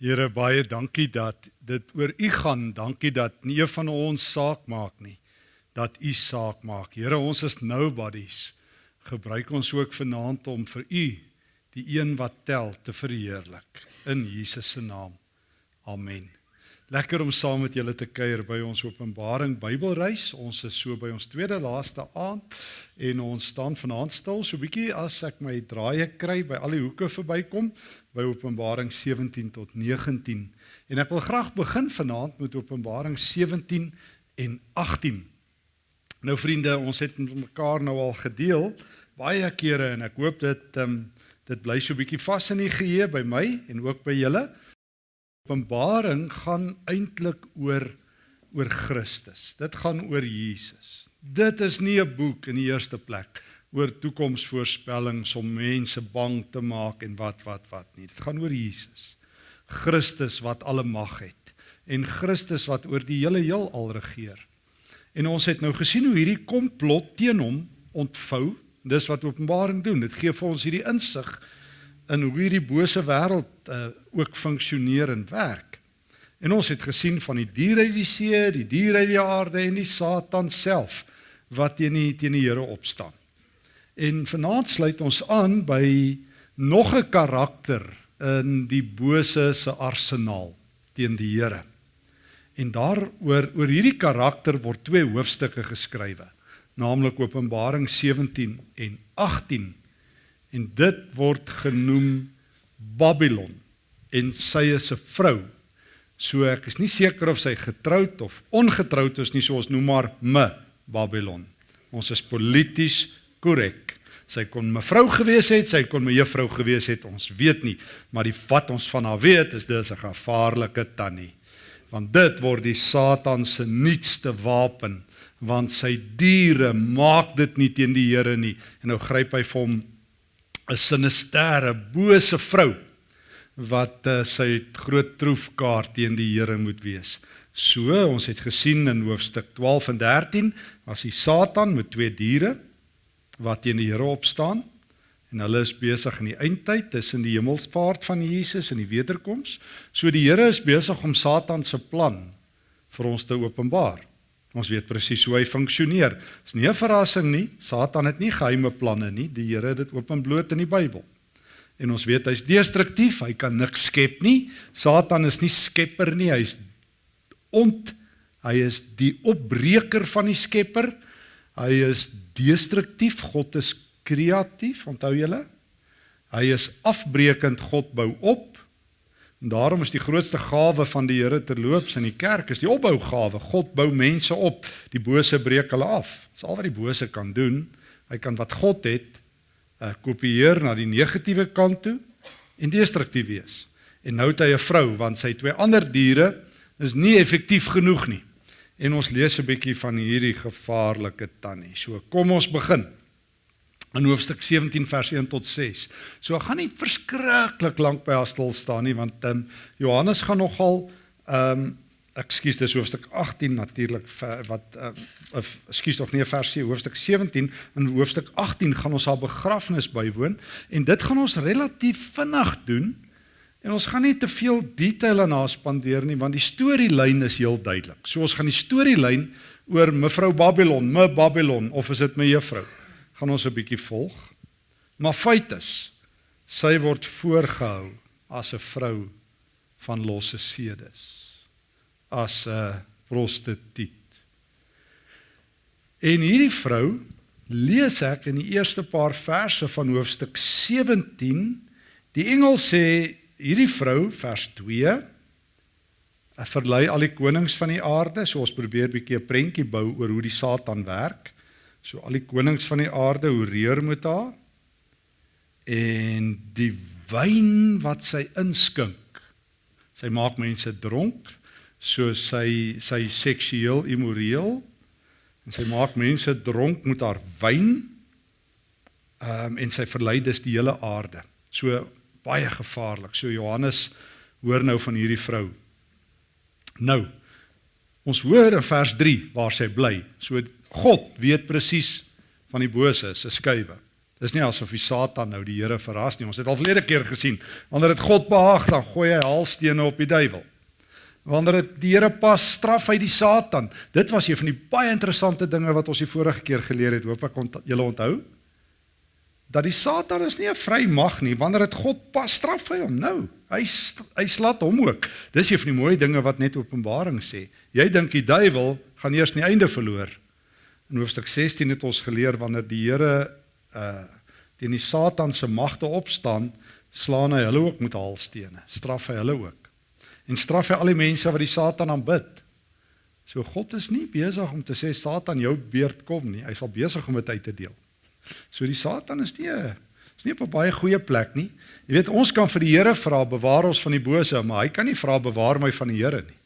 Here baie dankie dat dit oor U gaan. Dankie dat nie een van ons saak maak nie. Dat U saak maak. Here, ons is nobodies. Gebruik ons ook vanaand om vir U, die een wat tel, te verheerlik in Jesus se naam. Amen. Lekker om saam met julle te kuier by ons Openbaring Bybelreis. Ons is so by ons tweede laaste aand en ons staan vanaand stil so bietjie as ek my draaie kry by al die hoeke verbykom by Openbaring 17 tot 19. En ek wil graag begin vanaand met Openbaring 17 en 18. Nou vriende, ons het met mekaar nou al gedeel baie kere en ek hoop dit um, dit bly so bietjie vas in die geheue by my en ook by julle. Openbaring gaan eintlik oor oor Christus. Dit gaan oor Jesus. Dit is nie 'n boek in die eerste plek oor toekomsvoorspellings om mense bang te maak en wat wat wat nie. Dit gaan oor Jesus. Christus wat alle mag het en Christus wat oor die hele heelal regeer. En ons het nou gesien hoe hierdie komplot teen hom ontvou. Dis wat Openbaring doen. Dit gee vir ons hierdie insig in hoe hierdie bose wêreld uh, ook funksioneer en werk. En ons het gesien van die diere uit die see, die diere uit die aarde en die Satan self wat teen die teen die Here opstaan. En vanaand sluit ons aan by nog 'n karakter in die bose se arsenaal teen die Here. En daaroor oor hierdie karakter word twee hoofstukke geskrywe, naamlik Openbaring 17 en 18 en dit word genoem Babylon en sy is 'n vrou. So ek is nie seker of sy getroud of ongetroud is nie, so ons noem haar me Babylon. Ons is polities korrek. Sy kon mevrou gewees het, sy kon me juffrou gewees het, ons weet nie, maar die wat ons van haar weet is dis 'n gevaarlike tannie. Want dit word die Satan se nuutste wapen, want sy diere maak dit nie teen die Here nie. En nou gryp hy vir hom 'n sinistere, bose vrou wat uh, sy groot troefkaart teen die Here moet wees. So, ons het gesien in hoofstuk 12 en 13 was die Satan met twee diere wat teen die Here opstaan en hulle is besig in die eindtyd tussen die hemelsvaart van Jesus en die wederkoms. So die Here is besig om Satan se plan vir ons te openbaar. Ons weet presies hoe hy funksioneer. Dis nie 'n verrassing nie. Satan het nie geheime planne nie. Die Here het dit openbloot in die Bybel. En ons weet hy's destruktief, hy kan niks skep nie. Satan is nie skepper nie, hy's ont hy is die opbreker van die skepper. Hy is destruktief, God is kreatief, onthou julle? Hy is afbreekend, God bou op. En daarom is die grootste gawe van die Here terloops in die kerk is die opbougawe. God bou mense op. Die bose breek hulle af. Dis al wat die bose kan doen. Hy kan wat God het, uh, kopieer na die negatiewe kant toe en destruktief wees. En nou het hy 'n vrou want sy twee ander diere is nie effektief genoeg nie. En ons lees 'n bietjie van hierdie gevaarlike tannie. So kom ons begin in hoofstuk 17 vers 1 tot 6. So ek gaan nie verskriklik lank by haar stil staan nie want ehm um, Johannes gaan nogal ehm um, ekskuus dis hoofstuk 18 natuurlik wat ehm uh, ekskuus of nee vers 7 hoofstuk 17 in hoofstuk 18 gaan ons haar begrafnis bywoon en dit gaan ons relatief vinnig doen en ons gaan nie te veel detail aan haar spandeer nie want die storielyn is heel duidelik. So ons gaan die storielyn oor mevrou Babylon, me Babylon of is dit me juffrou? Gaan ons 'n bietjie volg. Maar feit is, sy word voorgehou as 'n vrou van losse sedes, as 'n prostituut. En hierdie vrou lees ek in die eerste paar verse van hoofstuk 17. Die engel sê hierdie vrou vers 2 Hy verlei al die konings van die aarde, so ons probeer 'n bietjie 'n prentjie bou oor hoe die Satan werk. So al die konings van die aarde hoereer met haar en die wyn wat sy inskink. Sy maak mense dronk, so sy sy seksueel immoreel en sy maak mense dronk met haar wyn. Ehm um, en sy verlei dus die hele aarde. So baie gevaarlik. So Johannes hoor nou van hierdie vrou. Nou ons hoor in vers 3 waar sy bly. So God weet presies van die bose se skuwe. Dis nie asof die Satan nou die Here verras nie. Ons het al verlede keer gesien, wanneer dit God behaag, dan gooi hy haalstene op die duiwel. Wanneer dit die Here pas, straf hy die Satan. Dit was een van die baie interessante dinge wat ons die vorige keer geleer het. Hoop ek ont julle onthou. Dat die Satan is nie 'n vry mag nie. Wanneer dit God pas, straf hy hom nou. Hy hy slat hom ook. Dis een van die mooi dinge wat net Openbaring sê. Jy dink die duiwel gaan eers nie einde verloor. In hoofstuk 16 het ons geleer wanneer die Here uh teen die Satan se magte opstaan, slaan hy hulle ook met haalstene. Straf hy hulle ook. En straf hy al die mense wat die Satan aanbid. So God is nie besig om te sê Satan jou beurt kom nie. Hy's al besig om dit uit te deel. So die Satan is nie is nie op 'n baie goeie plek nie. Jy weet ons kan vir die Here vra bewaar ons van die bose, maar hy kan nie vra bewaar my van die Here nie.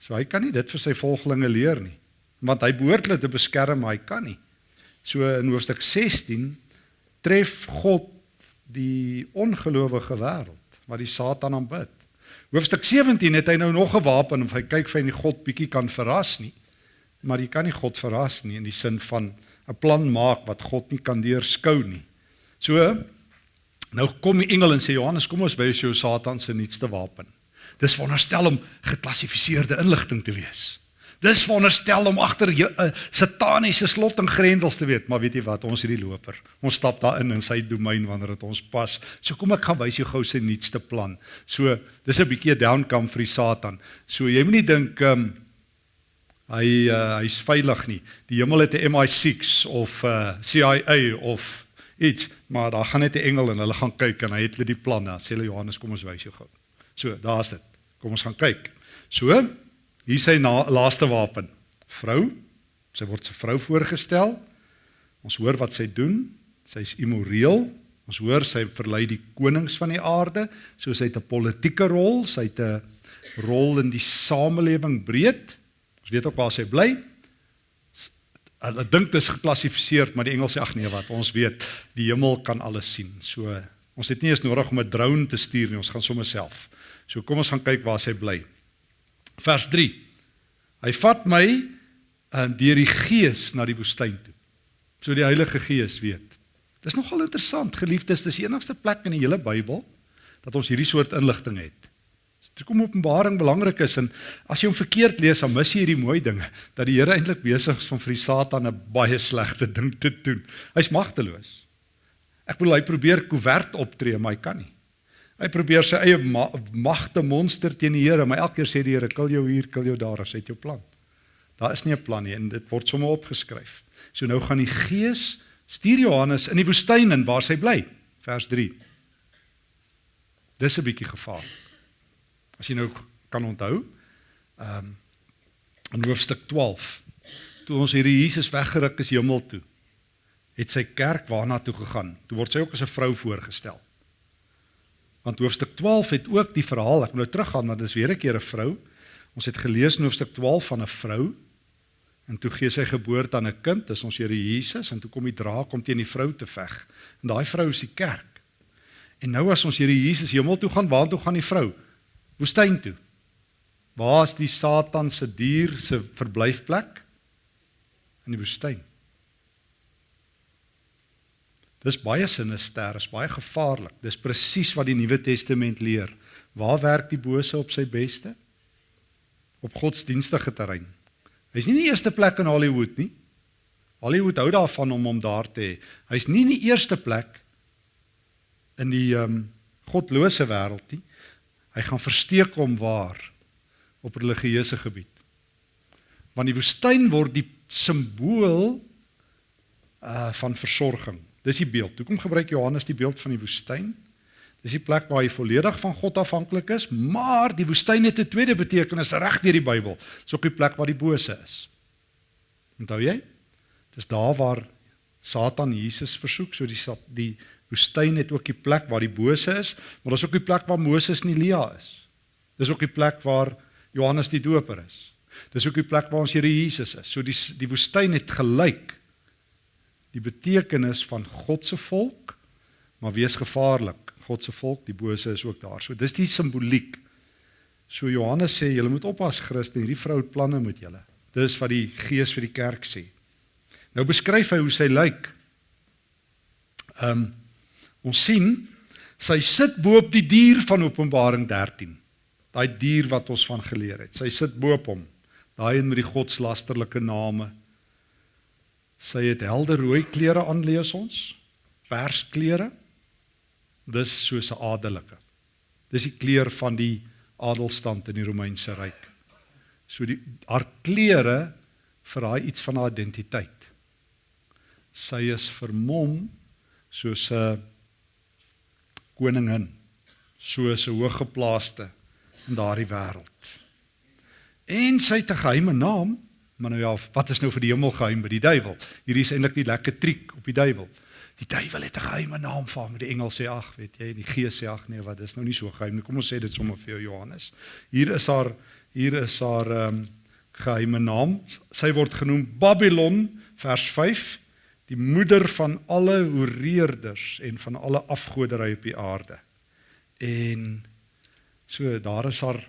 So hy kan nie dit vir sy volgelinge leer nie. Want hy behoort hulle te beskerm, maar hy kan nie. So in hoofstuk 16 tref God die ongelowige wêreld wat die Satan aanbid. Hoofstuk 17 het hy nou nog 'n wapen of hy kyk vir hy nie God bietjie kan verras nie. Maar jy kan nie God verras nie in die sin van 'n plan maak wat God nie kan deurskou nie. So nou kom die engel en sê Johannes, kom ons wys jou Satan se nuutste wapen. Dis veronderstel om geklassifiseerde inligting te wees. Dis veronderstel om agter 'n uh, sataniese slot en grendels te weet, maar weet jy wat, ons is die loper. Ons stap daarin in sy domein wanneer dit ons pas. So kom ek gaan wys jou gou sy nuutste plan. So dis 'n bietjie 'n downcome vir die Satan. So jy moenie dink ehm um, hy uh, hy's veilig nie. Die hemel het 'n MI6 of uh, CIA of iets, maar daar gaan net 'n engel en hulle gaan kyk en hy het hulle die plan. Dan sê hulle Johannes, kom ons wys jou gou. So, daar's dit. Kom ons gaan kyk. So, Hier sy na, laaste wapen. Vrou. Sy word se vrou voorgestel. Ons hoor wat sy doen. Sy's immoreel. Ons hoor sy verlei die konings van die aarde, so sy het 'n politieke rol, sy het 'n rol in die samelewing breed. Ons weet ook waar sy bly. Hulle dink dit is geklassifiseer, maar die Engels sê ag nee wat, ons weet die hemel kan alles sien. So ons het nie eens nodig om 'n drone te stuur nie, ons gaan sommer self. So kom ons gaan kyk waar sy bly vers 3. Hy vat my uh, deur die gees na die woestyn toe. So die Heilige Gees weet. Dis nogal interessant, geliefdes, dis die enigste plek in die hele Bybel dat ons hierdie soort inligting het. Dit kom Openbaring belangrik is en as jy hom verkeerd lees, dan mis jy hierdie mooi dinge dat die Here eintlik besig is om vir die Satan 'n baie slegte ding te doen. Hy's magteloos. Ek bedoel hy probeer koevert optree, maar hy kan nie. Hy probeer sy eie ma magte monster teen die Here, maar elke keer sê die Here, "Kill jou hier, kill jou daar, as dit jou plan." Daar is nie 'n plan nie en dit word sommer opgeskryf. So nou gaan die Gees stuur Johannes in die woestyn in waar sy bly. Vers 3. Dis 'n bietjie gevaarlik. As jy nou kan onthou, ehm um, in hoofstuk 12, toe ons hierdie Jesus weggeruk is hemel toe, het sy kerk waarna toe gegaan. Toe word sy ook as 'n vrou voorgestel. Want hoofstuk 12 het ook die verhaal, ek moet nou teruggaan, maar dis weer 'n keer 'n vrou. Ons het gelees in hoofstuk 12 van 'n vrou en toe gee sy geboorte aan 'n kind, dis ons Here Jesus en toe kom die draak om teen die vrou te veg. En daai vrou is die kerk. En nou as ons Here Jesus hemel toe gaan, waar toe gaan die vrou? Woestyn toe. Waar is die Satan se dier se verblyfplek? In die woestyn. Dis baie sinister, is baie gevaarlik. Dis presies wat die Nuwe Testament leer. Waar werk die bose op sy beste? Op godsdienstige terrein. Hy's nie die eerste plek in Hollywood nie. Hollywood hou daarvan om hom daar te hê. Hy's nie die eerste plek in die ehm um, godlose wêreld nie. Hy gaan versteek hom waar op religieuse gebied. Want die woestyn word die simbool uh van versorging. Dis die beeld. Hoekom gebruik Johannes die beeld van die woestyn? Dis die plek waar jy volledig van God afhanklik is, maar die woestyn het 'n tweede betekenis reg deur die Bybel. Dis ook die plek waar die bose is. Onthou jy? Dis daar waar Satan Jesus versoek, so die die woestyn het ook die plek waar die bose is, maar dis ook die plek waar Moses en Elia is. Dis ook die plek waar Johannes die Doper is. Dis ook die plek waar ons Here Jesus is. So die die woestyn het gelyk die betekenis van God se volk, maar wees gevaarlik. God se volk, die bose is ook daar. So dis die simboliek. So Johannes sê julle moet oppas Christen, hierdie vrou het planne met julle. Dis wat die Gees vir die kerk sê. Nou beskryf hy hoe sy lyk. Ehm um, ons sien sy sit bo op die dier van Openbaring 13. Daai dier wat ons van geleer het. Sy sit bo op hom. Daai een met die godslasterlike name. Sy het helder rooi klere aan lees ons. Persklere. Dis soos 'n adelike. Dis die kleur van die adelstand in die Romeinse ryk. So die haar klere verraai iets van haar identiteit. Sy is vermom soos 'n koningin, soos 'n hooggeplaaste in daardie wêreld. En sy het 'n geheime naam, maar nou ja, wat is nou vir die hemel geheim by die duiwel? Hierdie is eintlik die lekker triek op die duiwel. Die duiwel het 'n geheime naam vir hom. Die engel sê ag, weet jy, die gees sê ag nee, wat is nou nie so geheim nie. Kom ons sê dit sommer vir jou Johannes. Hier is haar hier is haar ehm um, geheime naam. Sy word genoem Babylon vers 5 die moeder van alle hoereerders en van alle afgoderry op die aarde. En so daar is haar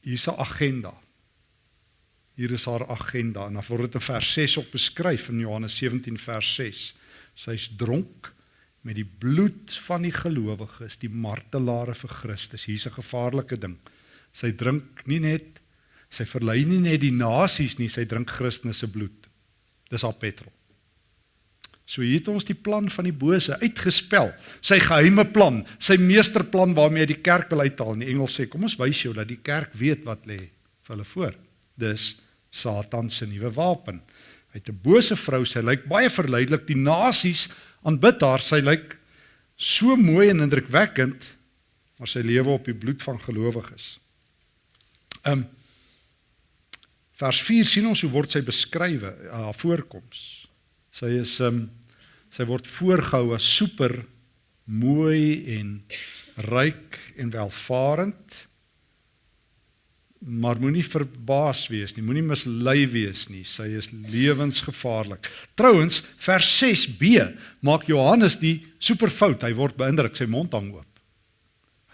hier's 'n agenda. Hier is haar agenda en dan word dit in vers 6 op beskryf in Johannes 17 vers 6. Sy's dronk met die bloed van die gelowiges, die martelare vir Christus. Hier's 'n gevaarlike ding. Sy drink nie net sy verlei nie net die nasies nie, sy drink Christus se bloed. Dis al petrol. So hier het ons die plan van die bose uitgespel. Sy geheime plan, sy meesterplan waarmee hy die kerk wil uithaal. Die engel sê, kom ons wys jou dat die kerk weet wat lê vir hulle voor. Dis Satan se nuwe wapen. Hy het 'n bose vrou, sy lyk baie verleidelik. Die nasies aanbid haar. Sy lyk so mooi en indrukwekkend, maar sy lewe op die bloed van gelowiges. Ehm um, Vers 4 sien ons hoe word sy beskrywe, haar voorkoms. Sy is um sy word voorgehou as super mooi en ryk en welvarend. Maar moenie verbaas wees nie, moenie mislei wees nie. Sy is lewensgevaarlik. Trouwens, vers 6b maak Johannes die super fout. Hy word beïndruk, sy mond hang oop.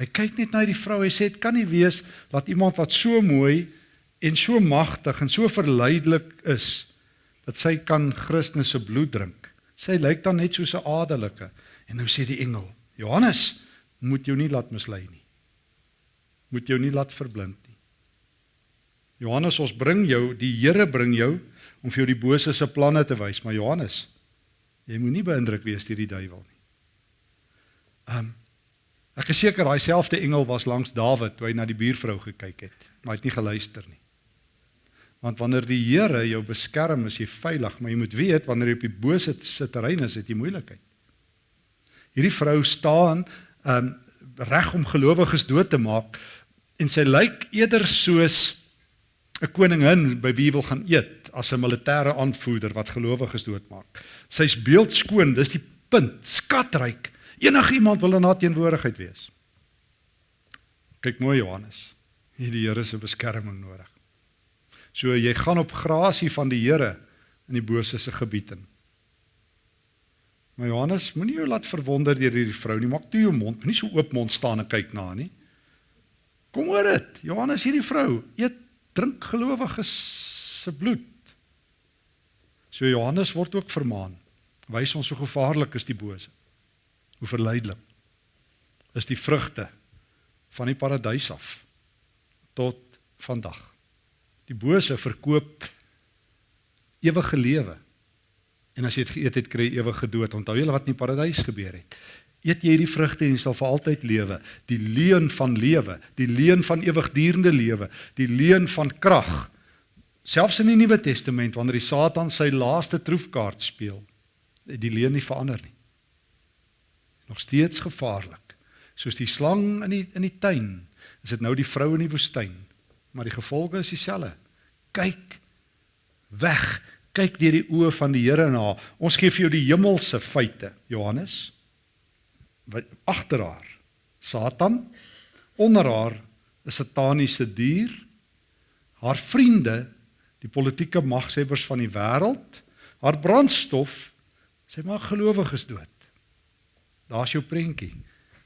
Hy kyk net na die vrou. Hy sê dit kan nie wees dat iemand wat so mooi en so magtig en so verleidelik is dat sy kan Christus se bloed drink. Sy lyk dan net soos 'n adelike. En nou sê die engel: "Johannes, moet jou nie laat mislei nie. Moet jou nie laat verblind. Johannes, ons bring jou, die Here bring jou om vir jou die bose se planne te wys, maar Johannes, jy moenie beïndruk wees deur die duiwel nie." Um Ek is seker daai selfde engel was langs Dawid toe hy na die buurvrou gekyk het, maar hy het nie geluister nie. Want wanneer die Here jou beskerm, is jy veilig, maar jy moet weet wanneer jy op die bose se terrein is, het jy moeilikheid. Hierdie vrou staan um reg om gelowiges dood te maak en sy lyk eerder soos 'n koningin by wie wil gaan eet as 'n militêre aanvoerder wat gelowiges doodmaak. Sy's beeldskoon, dis die punt, skatryk. Enigiemand wil in haar teenwoordigheid wees. Kyk mooi Johannes. Hierdie Here se beskerming nodig. So jy gaan op grasie van die Here in die bose se gebied in. Maar Johannes, moenie jou laat verwonder deur hierdie vrou nie. Maak toe jou mond, moenie so oop mond staan en kyk na haar nie. Kom oor dit. Johannes, hierdie vrou eet drink gelowiges se bloed. So Johannes word ook vermaan. Wys ons hoe gevaarlik is die bose. Hoe verleidelik is die vrugte van die paradys af tot vandag. Die bose verkoop ewige lewe. En as jy dit geëet het, kry jy ewige dood. Onthou julle wat in die paradys gebeur het? Eet jy hierdie vrugte en jy sal vir altyd lewe. Die leuen van lewe, die leuen van ewigdurende lewe, die leuen van krag. Selfs in die Nuwe Testament wanneer die Satan sy laaste troefkaart speel, die leuen nie verander nie. Nog steeds gevaarlik. Soos die slang in die in die tuin, is dit nou die vrou in die woestyn maar die gevolge is dieselfde. Kyk weg. Kyk deur die oë van die Here na. Ons gee vir jou die hemelse feite, Johannes. Agter haar? Satan. Onder haar 'n sataniese dier. Haar vriende, die politieke magshebbers van die wêreld, haar brandstof, sy maak gelowiges dood. Daar's jou prentjie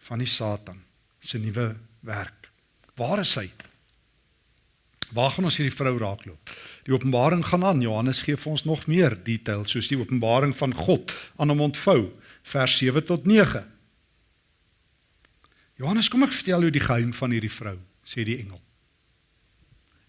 van die Satan se nuwe werk. Waar is hy? Waar gaan ons hierdie vrou raakloop? Die openbaring gaan aan. Johannes gee vir ons nog meer detail soos die openbaring van God aan hom ontvou, vers 7 tot 9. Johannes, kom ek vertel jou die geheim van hierdie vrou, sê die engel.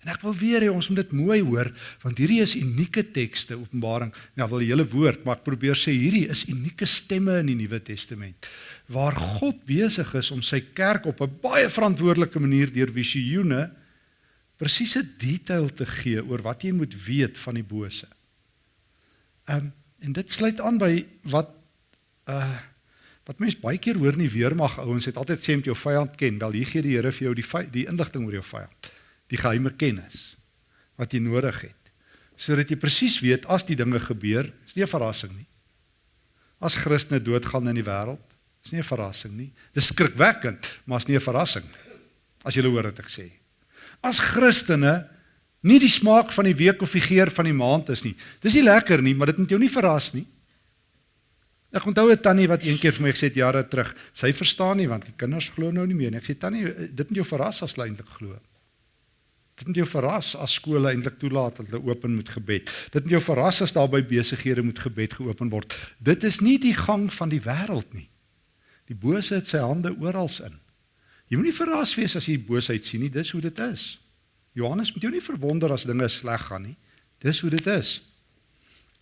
En ek wil weer hê ons moet dit mooi hoor want hierdie is unieke tekste Openbaring. Nou wil die hele woord, maar ek probeer sê hierdie is unieke stemme in die Nuwe Testament waar God besig is om sy kerk op 'n baie verantwoordelike manier deur visioene presiese detail te gee oor wat jy moet weet van die bose. Ehm um, en dit sluit aan by wat uh wat mense baie keer hoor nie weermag ouens het altyd sê om jou vyand ken. Wel hier gee die Here vir jou die die inligting oor jou vyand die geheime kennis wat jy nodig het sodat jy presies weet as die dinge gebeur, is nie 'n verrassing nie. As Christene doodgaan in die wêreld, is nie 'n verrassing nie. Dis skrikwekkend, maar is nie 'n verrassing as jy hoor wat ek sê. As Christene nie die smaak van die week of die geur van die maand is nie. Dis nie lekker nie, maar dit moet jou nie verras nie. Ek onthou 'n tannie wat eendag vir my gesê het jare terug, sy verstaan nie want die kinders glo nou nie meer nie. Ek sê tannie, dit moet jou verras as jy eintlik glo. Dit moet jou verras as skole eintlik toelaat dat hulle open moet gebed. Dit moet jou verras as daar by besighede moet gebed geopen word. Dit is nie die gang van die wêreld nie. Die bose het sy hande oral in. Jy moenie verras wees as jy boosheid sien nie, dis hoe dit is. Johannes moet jou nie verwonder as dinge sleg gaan nie. Dis hoe dit is.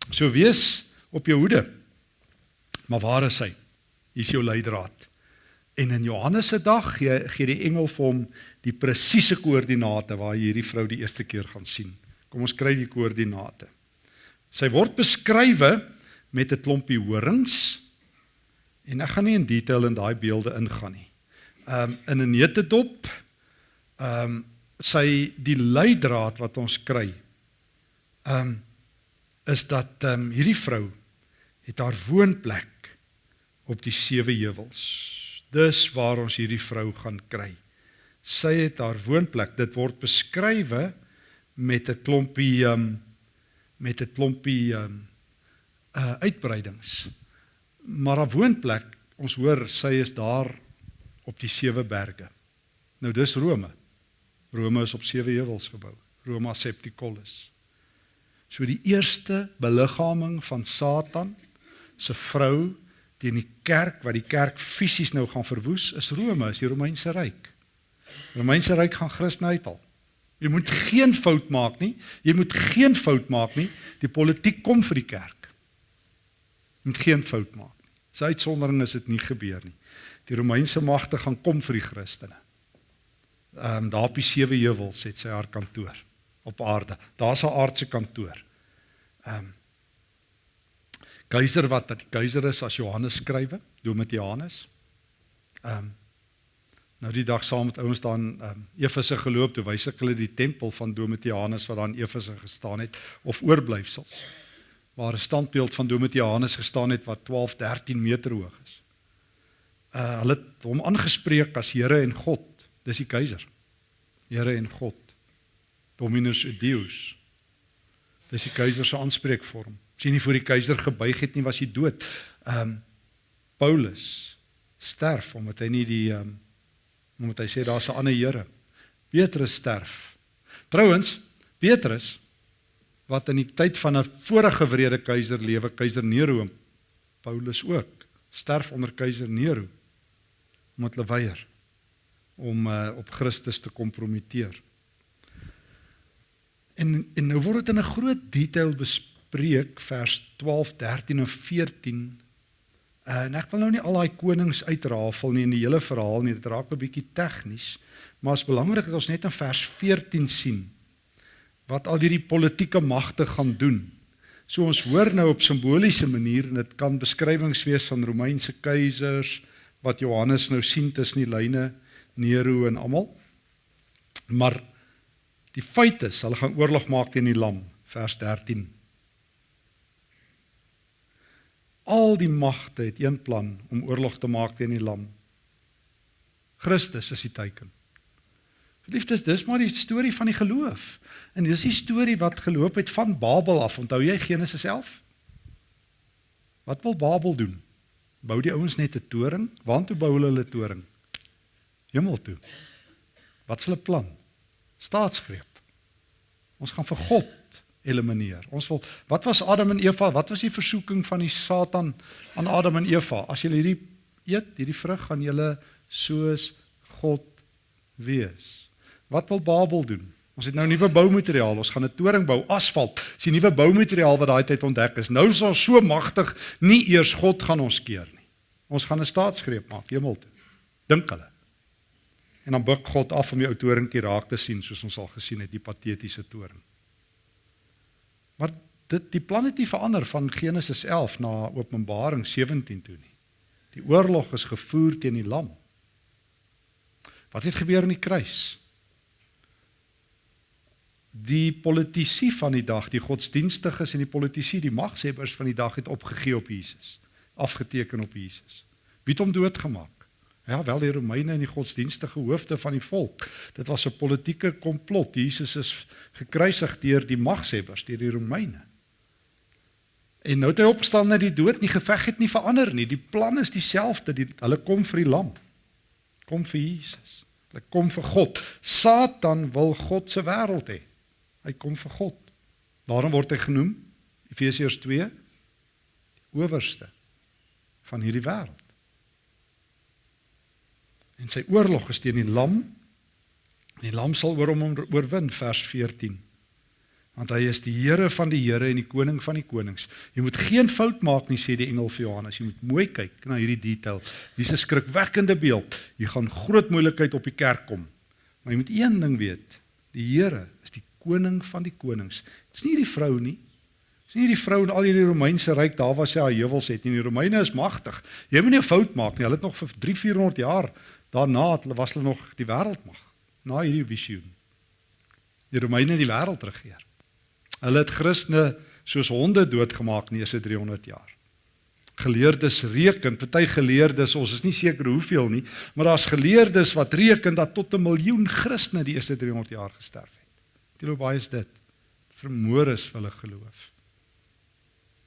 So wees op jou hoede. Maar waar is hy? Hier is jou leidraad. En in Johannes se dag gee gee die engel vir hom die presiese koördinate waar jy hierdie vrou die eerste keer gaan sien. Kom ons kry die koördinate. Sy word beskrywe met 'n klompie horings en ek gaan nie in detail in daai beelde ingaan nie. Um in 'n netedop um sy die leidraad wat ons kry. Um is dat um hierdie vrou het haar woonplek op die sewe heuwels dis waar ons hierdie vrou gaan kry. Sy het haar woonplek. Dit word beskrywe met 'n klompie um, met 'n klompie um, uh uitbreidings. Maar haar woonplek, ons hoor sy is daar op die sewe berge. Nou dis Rome. Rome is op sewe heuwels gebou. Roma Septicollis. So die eerste beliggaaming van Satan se vrou teen die kerk wat die kerk fisies nou gaan verwoes is Rome, is die Romeinse ryk. Die Romeinse ryk gaan Christene uithaal. Jy moet geen fout maak nie. Jy moet geen fout maak nie. Die politiek kom vir die kerk. Jy moet geen fout maak nie. Sy uitsondering is dit nie gebeur nie. Die Romeinse magte gaan kom vir die Christene. Ehm um, daar op die sewe heuwels het sy haar kantoor op aarde. Daar's haar aardse kantoor. Ehm um, keiser wat dat die keiser is as Johannes skrywe, Domitianus. Ehm um, nou die dag saam met ouens dan ehm um, Efese geloop toe wys ek hulle die tempel van Domitianus wat daar in Efese gestaan het of oorblyfsels. Waar 'n standbeeld van Domitianus gestaan het wat 12, 13 meter hoog is. Uh hulle het hom aangespreek as Here en God. Dis die keiser. Here en God. Dominus Deus. Dis die keiser se aanspreekvorm. As jy nie voor die keiser gebuig het nie, was jy dood. Ehm um, Paulus sterf omdat hy nie die ehm um, omdat hy sê daar's 'n ander Here. Petrus sterf. Trouwens, Petrus wat in die tyd van 'n vorige wrede keiser lewe, keiser Nero, Paulus ook, sterf onder keiser Nero omdat hulle weier om uh, op Christus te kompromiteer. En en nou word dit in 'n groot detail bespreek Preek vers 12, 13 en 14. Uh, en ek wil nou nie al daai konings uitrafel nie in die hele verhaal nie, dit raak 'n bietjie tegnies, maar is belangrik dat ons net in vers 14 sien wat al hierdie politieke magte gaan doen. So ons hoor nou op simboliese manier en dit kan beskrywings wees van Romeinse keisers wat Johannes nou sien tussen die lyne Nero en almal. Maar die feit is, hulle gaan oorlog maak teen die lam, vers 13. Al die magte het een plan om oorlog te maak teen die lam. Christus is die teken. Liefdes, dis maar die storie van die geloof. En dis die storie wat geloop het van Babel af. Onthou jy Genesis 11? Wat wil Babel doen? Bou die ouens net 'n toring? Waartoe bou hulle hulle toring? Hemel toe. Wat hulle plan? Staatsgreep. Ons gaan vir God elimineer. Ons wil wat was Adam en Eva? Wat was die versoeking van die Satan aan Adam en Eva? As julle hierdie eet, hierdie vrug gaan julle soos God wees. Wat wil Babel doen? Ons het nou nuwe boumateriaal. Ons gaan 'n toring bou, asfalt. Dis die nuwe boumateriaal wat daai tyd ontdek is. Nou is ons so magtig, nie eers God gaan ons keer nie. Ons gaan 'n staatsgreep maak, hemel toe. Dink hulle. En dan buig God af om die ou toringkie raak te sien soos ons al gesien het, die patetiese toring. Maar dit die plan het nie verander van Genesis 11 na Openbaring 17 toe nie. Die oorlog is gevoer teen die lam. Wat het gebeur in die kruis? Die politici van die dag, die godsdienstiges en die politici, die magshebbers van die dag het opgegee op Jesus, afgeteken op Jesus. Wie het hom doodgemaak? Ja, wel die Romeine en die godsdienstige hoofde van die volk. Dit was 'n politieke komplot. Jesus is gekruisig deur die magshebbers, deur die Romeine. En nou het hy opgestaan uit die dood, nie geveg het nie verander nie. Die plan is dieselfde. Die, hulle kom vir die lam. Kom vir Jesus. Hulle kom vir God. Satan wil God se wêreld hê. Hy kom vir God. Daarom word hy genoem Efesiërs 2 die owerste van hierdie wêreld. En sy oorlog is teen die lam. En die lam sal oor hom oorwin vers 14. Want hy is die Here van die Here en die koning van die konings. Jy moet geen fout maak nie sê die engel vir Johannes. Jy moet mooi kyk na hierdie detail. Dis 'n skrikwekkende beeld. Jy gaan groot moeilikheid op die kerk kom. Maar jy moet een ding weet. Die Here is die koning van die konings. Dit is nie die vrou nie. Dis nie die vrou in al hierdie Romeinse ryk daar waar sy haar heuwels het nie. Die Romeine is magtig. Jy moet nie 'n fout maak nie. Hulle het nog vir 3 400 jaar Daarna het hulle was hulle nog die wêreldmag na hierdie visioen. Die Romeine die wêreld regeer. Hulle het Christene soos honde doodgemaak in eerste 300 jaar. Geleerdes reken, party geleerdes, ons is nie seker hoeveel nie, maar daar's geleerdes wat reken dat tot 'n miljoen Christene die eerste 300 jaar gesterf het. Hoe baie is dit? Vermoor is hulle geloof.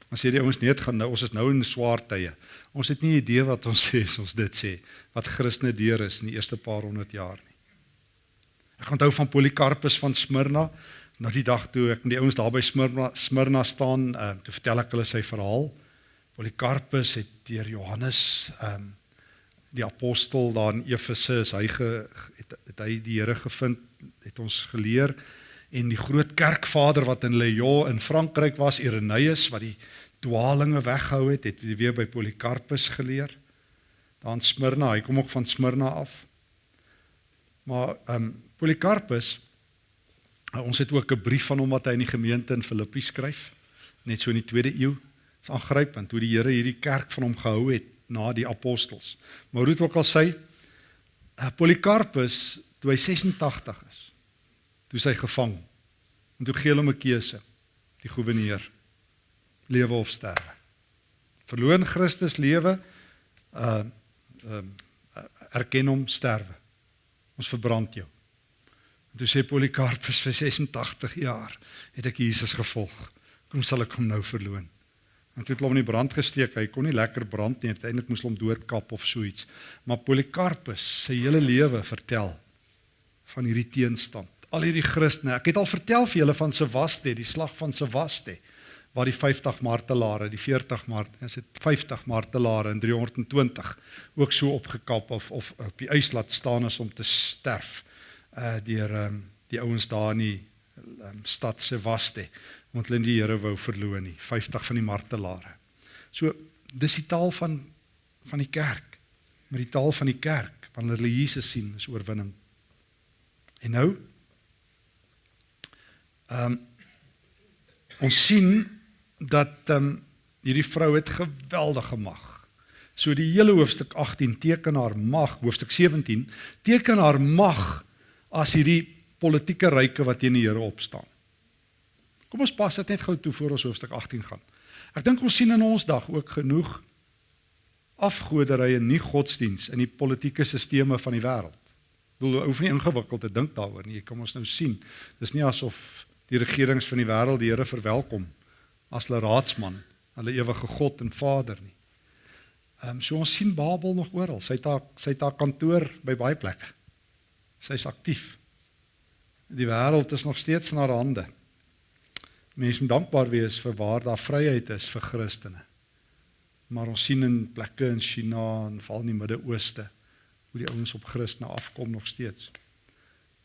As jy die ouens net gaan nou, ons is nou in swaar tye. Ons het nie idee wat ons sê as ons dit sê wat Christene deur is in die eerste paar honderd jaar nie. Ek onthou van Polycarpus van Smyrna, na die dag toe ek met die ouens daar by Smyrna Smyrna staan, ehm uh, toe vertel ek hulle sy verhaal. Polycarpus het deur Johannes ehm um, die apostel daar in Efese, hy ge, het, het hy die Here gevind, het ons geleer en die groot kerkvader wat in Lyon in Frankryk was, Irenaeus wat die dwaalinge weghou het, het weer by Polycarpus geleer. Dan Smyrna, hy kom ook van Smyrna af. Maar ehm um, Polycarpus ons het ook 'n brief van hom wat hy in die gemeente in Filippi skryf, net so in die 2de eeu. Is aangrypend hoe die Here hierdie kerk van hom gehou het na die apostels. Maar hoe dit ook al sê, uh, Polycarpus toe hy 86 is, toe hy gevang en toe gee hulle hom 'n keuse, die goewerneur lewe of sterwe. Verloon Christus lewe uh um uh, erken hom sterwe. Ons verbrand jou. En toe sê Polycarpus vir 86 jaar het ek Jesus gevolg. Kom sal ek hom nou verloon. En toe het hom in die brand gesteek. Hy kon nie lekker brand nie. Uiteindelik moes hom doodkap of so iets. Maar Polycarpus sy hele lewe vertel van hierdie teenstand. Al hierdie Christene. Ek het al vertel vir julle van Sevaste, die slag van Sevaste waar die 50 martelare, die 40 mart, is dit 50 martelare in 320 ook so opgekap of of op die ys laat staan as om te sterf uh deur um, die ouens daar in die um, stad Sevaste want hulle die Here wou verloon nie 50 van die martelare. So dis die taal van van die kerk. Maar die taal van die kerk wanneer hulle Jesus sien is oorwinning. En nou ehm um, ons sien dat ehm um, hierdie vrou het geweldige mag. So die hele hoofstuk 18 teken haar mag, hoofstuk 17 teken haar mag as hierdie politieke ryke wat teen die Here opstaan. Kom ons pas dit net gou toe voor ons hoofstuk 18 gaan. Ek dink ons sien in ons dag ook genoeg afgoderry en nie godsdiens in die politieke stelsels van die wêreld. Ek bedoel, hoef nie ingewikkeld te dink daaroor nie. Kom ons nou sien. Dis nie asof die regerings van die wêreld die Here verwelkom as hulle raadsman, hulle ewige God en Vader nie. Ehm um, so ons sien Babel nog oral. Sy het haar sy het haar kantoor by baie plekke. Sy's aktief. Die wêreld is nog steeds in haar hande. Mense moet dankbaar wees vir waar daar vryheid is vir Christene. Maar ons sien in plekke in China en val in die Midde-Ooste hoe die ouens op Christene afkom nog steeds.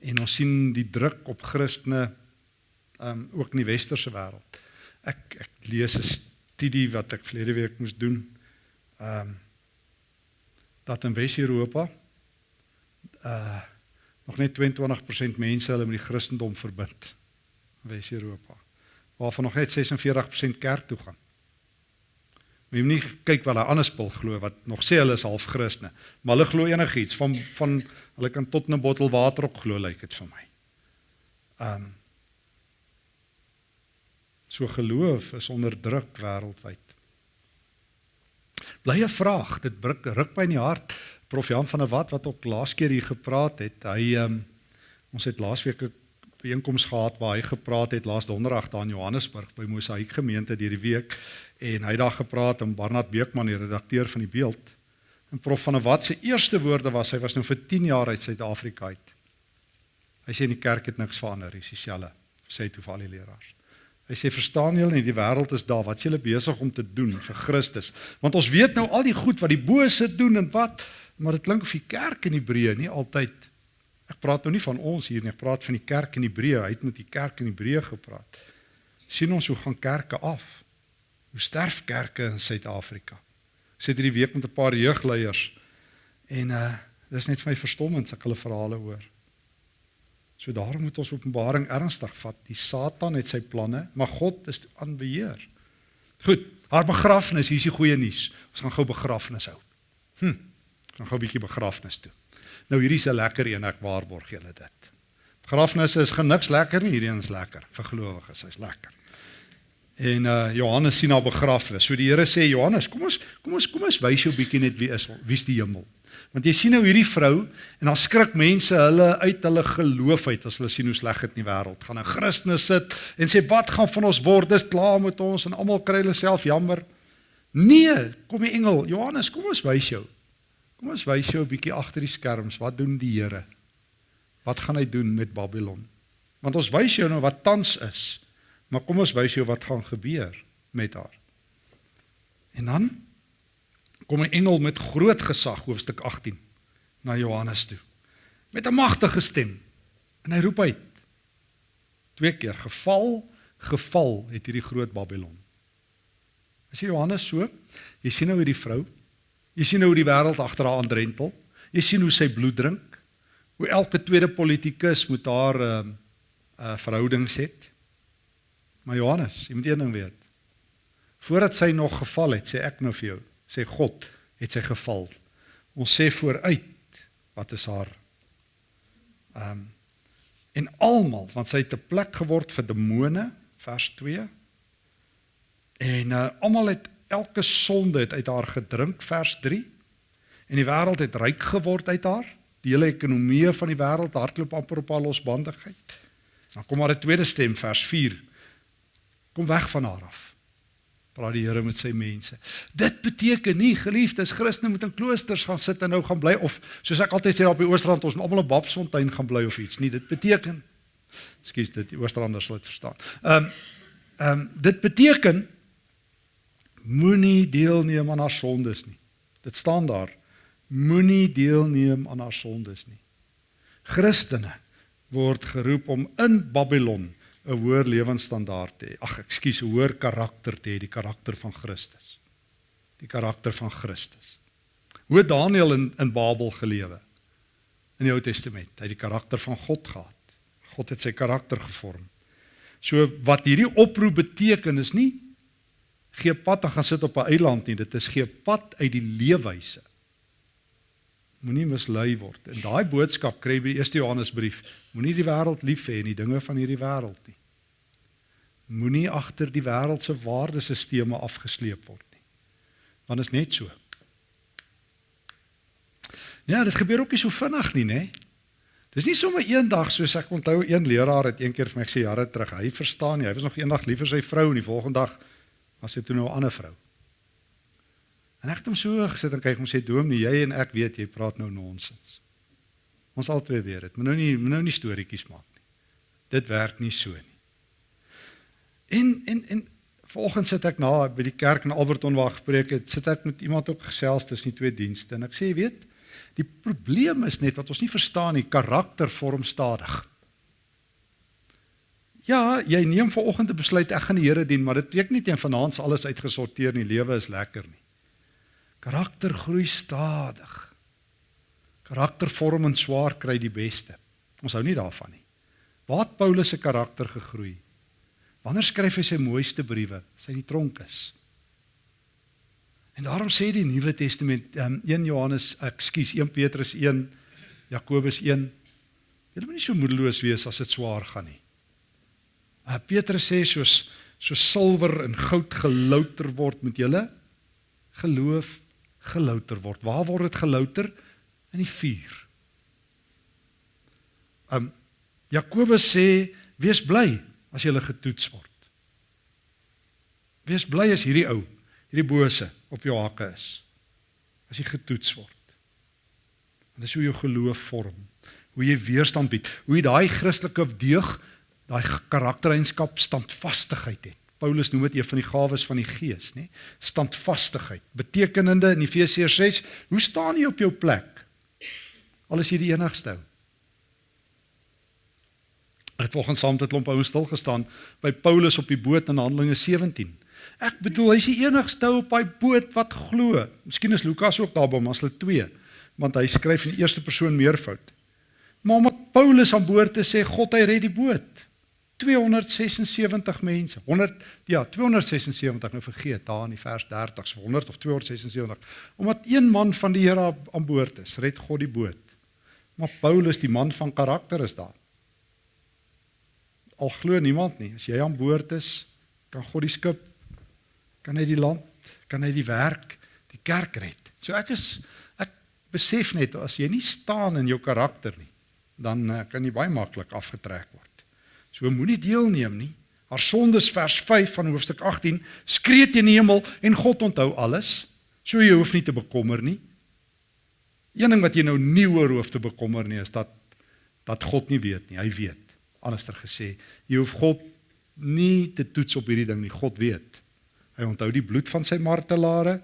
En ons sien die druk op Christene um ook in die westerse wêreld. Ek ek lees 'n studie wat ek verlede week moes doen. Um dat in Wes-Europa uh nog net 22% mense hulle met die Christendom verbind. Wes-Europa. Waarvan nog net 46% kerk toe gaan. Moet nie kyk wat daai ander spul glo wat nog sê hulle is half Christene, maar hulle glo enigiets van van hulle kan tot 'n bottel water op glo lyk dit vir my. Um So geloof is onder druk wêreldwyd. Bly 'n vraag, dit ruk, ruk my in die hart. Prof Jan van der Walt wat ook laas keer hier gepraat het, hy um, ons het laasweek 'n byeenkoms gehad waar hy gepraat het laas donderdag daar in Johannesburg by Mosaïek gemeente deur die week en hy het daar gepraat en Barnard Beekman die redakteur van die Beeld en prof van der Walt se eerste woorde was hy was nou vir 10 jaar uit Suid-Afrika uit. Hy sê in die kerk het niks verander, dis dieselfde, sê toe vir al die leraars. Hy sê verstaan julle nie die wêreld is daar wat julle besig om te doen vir Christus. Want ons weet nou al die goed wat die bose doen en wat maar dit klink of die kerk in Hebreë nie altyd ek praat nou nie van ons hier nie, ek praat van die kerk in Hebreë. Hy het met die kerk in Hebreë gepraat. sien ons hoe gaan kerke af? Hoe sterf kerke in Suid-Afrika? Sit hierdie week met 'n paar jeugleiers en uh dis net vir my verstommend as ek hulle verhale hoor. So daarom moet ons Openbaring ernstig vat. Die Satan het sy planne, maar God is aan beheer. Goed, haar begrafnis, hier is die goeie nuus. Ons gaan gou begrafnis hou. Hm. Ons gaan gou 'n bietjie begrafnis toe. Nou hierdie is 'n lekker een, ek waarborg julle dit. Begrafnisse is geniks lekker nie, hierdie een is lekker vir gelowiges, hy's lekker. En uh Johannes sien haar begrafnis. So die Here sê Johannes, kom ons kom ons kom ons wys jou bietjie net wie is wie's die hemel. Want jy sien nou hierdie vrou en dan skrik mense hulle uit hulle geloof uit as hulle sien hoe sleg dit in die wêreld gaan. 'n Christen sit en sê wat gaan van ons word? Dis klaar met ons en almal kry hulle self jammer. Nee, kom die engel, Johannes, kom ons wys jou. Kom ons wys jou 'n bietjie agter die skerms. Wat doen die Here? Wat gaan hy doen met Babylon? Want ons wys jou nou wat tans is. Maar kom ons wys jou wat gaan gebeur met haar. En dan kom 'n engel met groot gesag hoofstuk 18 na Johannes toe met 'n magtige stem en hy roep uit. Twee keer geval geval het hierdie groot Babylon. As jy Johannes so? Jy sien nou hierdie vrou jy sien nou hoe die wêreld agter haar aandrentel jy sien hoe sy bloed drink hoe elke tweede politikus met haar 'n uh, ehm, uh, verhoudings het. Maar Johannes jy moet een ding weet. Voordat sy nog geval het sê ek nou vir jou sê God het sy geval. Ons sê vooruit wat is haar? Ehm um, en almal want sy het 'n plek geword vir demone vers 2 en uh, almal het elke sonde het uit haar gedrink vers 3 en die wêreld het ryk geword uit haar. Die hele ekonomie van die wêreld hardloop amper op haar losbandigheid. Dan kom maar 'n tweede stem vers 4 kom weg van haar af praat die Here met sy mense. Dit beteken nie geliefdes Christene moet in kloosters gaan sit en nou gaan bly of soos ek altyd sê op die Oostrand ons moet almal op Babsfontein gaan bly of iets nie. Dit beteken Ekskuus dit die Oostranders sal dit verstaan. Ehm um, ehm um, dit beteken moenie deelneem aan haar sondes nie. Dit staan daar. Moenie deelneem aan haar sondes nie. Christene word geroep om in Babylon 'n hoër lewensstandaard te hê. Ag, ekskuus, 'n hoër karakter te hê, die karakter van Christus. Die karakter van Christus. Hoe het Daniël in in Babel gelewe? In die Ou Testament, hy het die karakter van God gehad. God het sy karakter gevorm. So wat hierdie oproep beteken is nie gee pad en gaan sit op 'n eiland nie, dit is gee pad uit die leefwyse moenie mislei word. En daai boodskap kry by die eerste Johannesbrief. Moenie die wêreld lief hê en die dinge van hierdie wêreld nie. Moenie agter die wêreld se waardesisteme afgesleep word nie. Want is net so. Ja, dit gebeur ook nie so vinnig nie, nê? Dis nie sommer eendag soos ek onthou een leraar het een keer vir my gesê jare terug. Hy verstaan nie. Hy was nog eendag lief vir sy vrou en die volgende dag was hy toe nou 'n ander vrou. En ek het hom so gesit en kyk hom sê Dominee, jy en ek weet jy praat nou nonsens. Ons albei weet dit. Moet nou nie moet nou nie storieetjies maak nie. Dit werk nie so nie. En en en vanoggend sit ek na by die kerk in Alberton waar gepreek het, sit ek met iemand ook gesels tussen die twee dienste en ek sê, weet, die probleem is net wat ons nie verstaan nie, karakter vorm stadig. Ja, jy neem vanoggend 'n besluit ek gaan die Here dien, maar dit beteken nie teen vanaand alles uitgesorteer nie, lewe is lekker nie. Karakter groei stadig. Karakter vorm en swaar kry die beste. Ons hou nie daarvan nie. Waar Paulus se karakter gegroei? Wanneer skryf hy sy mooiste briewe? Sy in die tronk is. En daarom sê die Nuwe Testament um, 1 Johannes, ekskuus, 1 Petrus 1, Jakobus 1, julle moet nie so moedeloos wees as dit swaar gaan nie. Uh, Petrus sê soos so silwer en goud gelouter word met julle geloof gelouter word. Waar word dit gelouter? In die vuur. Um Jakobus sê wees bly as jy getoets word. Wees bly as hierdie ou, hierdie bose op jou hakke is. As jy getoets word. En dis hoe jou geloof vorm, hoe jy weerstand bied, hoe jy daai Christelike deug daai karaktereienskap standvastigheid het. Paulus noem dit een van die gawes van die Gees, nê? Standvastigheid. Betekenende in Efesiërs 6, hoe staan jy op jou plek? Al is jy die enigste. Het volgens saam het 'n klomp ouens stil gestaan by Paulus op die boot in Handelinge 17. Ek bedoel hy's die enigste op daai boot wat glo. Miskien is Lukas ook daar by hom as hulle twee, want hy skryf in die eerste persoon meervoud. Maar omdat Paulus aan boord is sê God hy red die boot. 276 mense. 100 ja, 276 nou vergeet daar in die vers 30 so 100 of 276. Omdat een man van die Here aan boord is, red God die boot. Maar Paulus, die man van karakter is daar. Al glo niemand nie, as jy aan boord is, kan God die skip kan hy die land, kan hy die werk, die kerk red. So ek is ek besef net as jy nie staan in jou karakter nie, dan uh, kan jy baie maklik afgetrek word. So moenie deelneem nie. Haar sondes vers 5 van hoofstuk 18 skree teen die hemel en God onthou alles. So jy hoef nie te bekommer nie. Een ding wat jy nou nie oor hoef te bekommer nie is dat dat God nie weet nie. Hy weet. Anderster gesê, jy hoef God nie te toets op hierdie ding nie. God weet. Hy onthou die bloed van sy martelare.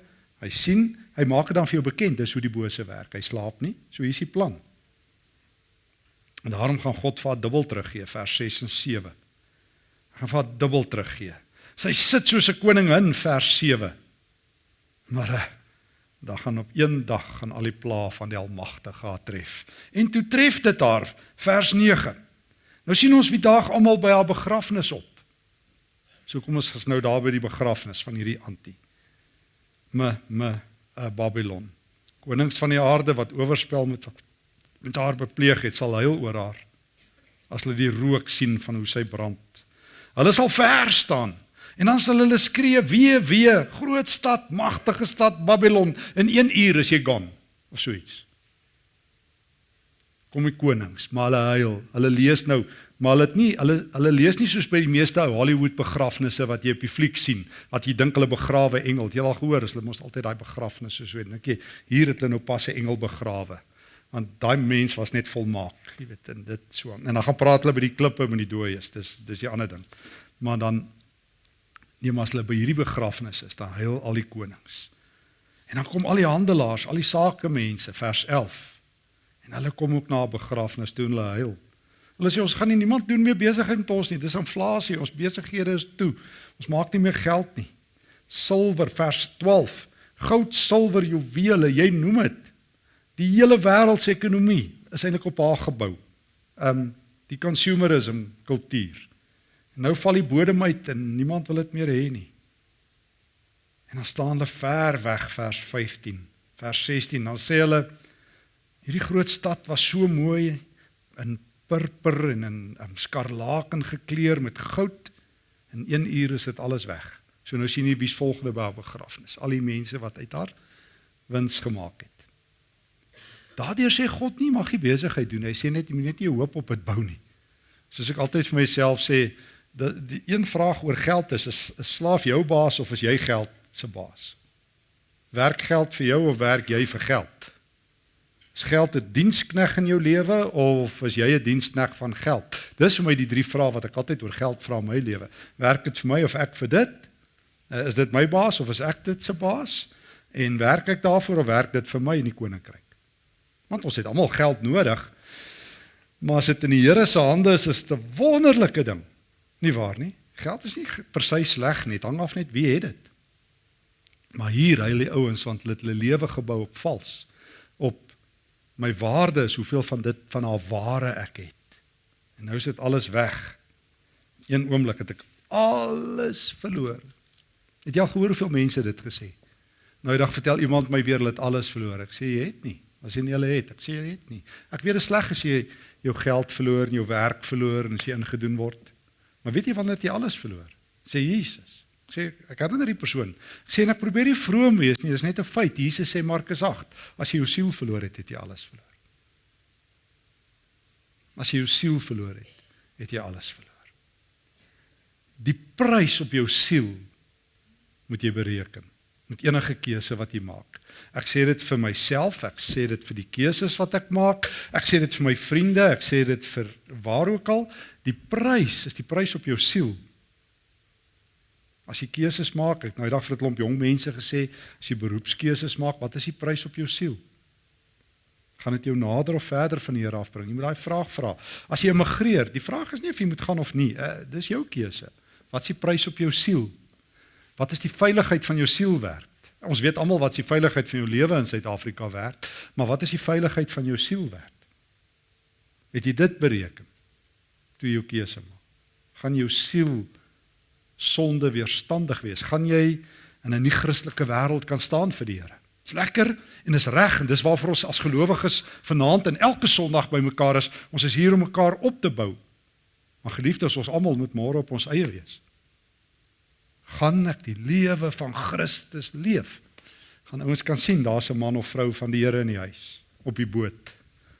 Hy sien, hy maak dit dan vir jou bekend dis hoe die bose werk. Hy slaap nie. So hier is die plan. En daarom gaan God vir haar dubbel teruggee vers 6 en 7. Hy gaan vir haar dubbel teruggee. Sy sit soos 'n koningin vers 7. Maar eh, dan gaan op een dag gaan al die pla van die Almagtige haar tref. En toe tref dit haar vers 9. Nou sien ons wie daag almal by haar begrafnis op. So kom ons ges nou daar by die begrafnis van hierdie anti. Me me uh, Babylon. Konings van die aarde wat oorspel met met haar bepleeg het, sal huil oor haar as hulle die rook sien van hoe sy brand. Hulle sal ver staan en dan sal hulle skree: "Wee, wee, groot stad, magtige stad Babylon, in 1 uur is jy gaan." Of so iets. Kom die konings, maar hulle huil. Hulle lees nou, maar hulle het nie hulle hulle lees nie soos by die meeste Hollywood begrafnisse wat jy op die fliek sien, wat jy dink hulle begrawe engel. Jy al gehoor, hulle mos altyd daai begrafnisse so weet. Dink jy, hier het hulle nou pas 'n engel begrawe want daai mens was net volmaak, jy weet, en dit so. En dan gaan praat hulle by die klippe met die dooies. Dis dis die ander ding. Maar dan nee, maar as hulle by hierdie begrafnis is, dan huil al die konings. En dan kom al die handelaars, al die sakemense, vers 11. En hulle kom ook na 'n begrafnis toe en hulle huil. Hulle sê ons gaan nie niemand doen meer besigheid met ons nie. Dis inflasie, ons besighede is toe. Ons maak nie meer geld nie. Silwer vers 12. Goud, silwer, juwele, jy noem dit. Die hele wêreld se ekonomie is eintlik op haar gebou. Um die consumerism kultuur. Nou val die bodem uit en niemand wil dit meer hê nie. En dan staan hulle ver weg vers 15, vers 16. Dan sê hulle hierdie groot stad was so mooi in purper en in um, skarlaken gekleur met goud. In 1 uur is dit alles weg. So nou sien jy wie's volgende by begrafnis. Al die mense wat uit haar wins gemaak het. Daardeur sê God nie mag jy besigheid doen. Hy sê net jy moet net nie hoop op dit bou nie. Soos ek altyd vir myself sê, dat die een vraag oor geld is, is, is slaaf jou baas of is jy geld se baas? Werk geld vir jou of werk jy vir geld? Is geld 'n dienskneg in jou lewe of is jy 'n dienskneg van geld? Dis vir my die drie vrae wat ek altyd oor geld vra in my lewe. Werk dit vir my of ek vir dit? Uh, is dit my baas of is ek dit se baas? En werk ek daarvoor of werk dit vir my in die koninkryk? Want ons het almal geld nodig. Maar as dit in die Here se hande is, is dit 'n wonderlike ding. Nie waar nie? Geld is nie per se sleg nie, dit hang af net wie het dit. Maar hier hy lê ouens want hulle het hulle lewe gebou op vals. Op my waarde is hoeveel van dit van haar ware ek het. En nou is dit alles weg. Een oomblik het ek alles verloor. Het jy al gehoor hoeveel mense dit gesê? Nou die dag vertel iemand my weer hulle het alles verloor. Ek sê jy het nie. As jy nie hulle het, ek sê jy het nie. Ek weet dit is sleg as jy jou geld verloor en jou werk verloor en as jy ingedoen word. Maar weet jy wanneer jy alles verloor? Sê Jesus. Ek sê ek herinner die persoon. Ek sê en ek probeer nie vroom wees nie, dis net 'n feit. Jesus sê Markus 8, as jy jou siel verloor het, het jy alles verloor. As jy jou siel verloor het, het jy alles verloor. Die prys op jou siel moet jy bereken met enige keuse wat jy maak. Ek sê dit vir myself, ek sê dit vir die keuses wat ek maak, ek sê dit vir my vriende, ek sê dit vir waar ook al, die prys is die prys op jou siel. As jy keuses maak, ek nou die dag vir 'n klomp jong mense gesê, as jy beroepskeuses maak, wat is die prys op jou siel? Gaan dit jou nader of verder van die Here afbring? Jy moet daai vraag vra. As jy immigreer, die vraag is nie of jy moet gaan of nie, uh, dis jou keuse. Wat is die prys op jou siel? Wat is die veiligheid van jou siel werd? Ons weet almal wat die veiligheid van jou lewe in Suid-Afrika werd, maar wat is die veiligheid van jou siel werd? Het jy dit bereken toe jy jou keuse maak? Gaan jou siel sonde weerstandig wees? Gaan jy in 'n nie-Christelike wêreld kan staan vir die Here? Dis lekker en dis reg en dis waarvoor ons as gelowiges vanaand en elke Sondag bymekaar is. Ons is hier om mekaar op te bou. Maar geliefdes, ons almal moet môre op ons eie wees gaan ek die lewe van Christus leef. Gaan ouens kan sien daar's 'n man of vrou van die Here in die huis op die boot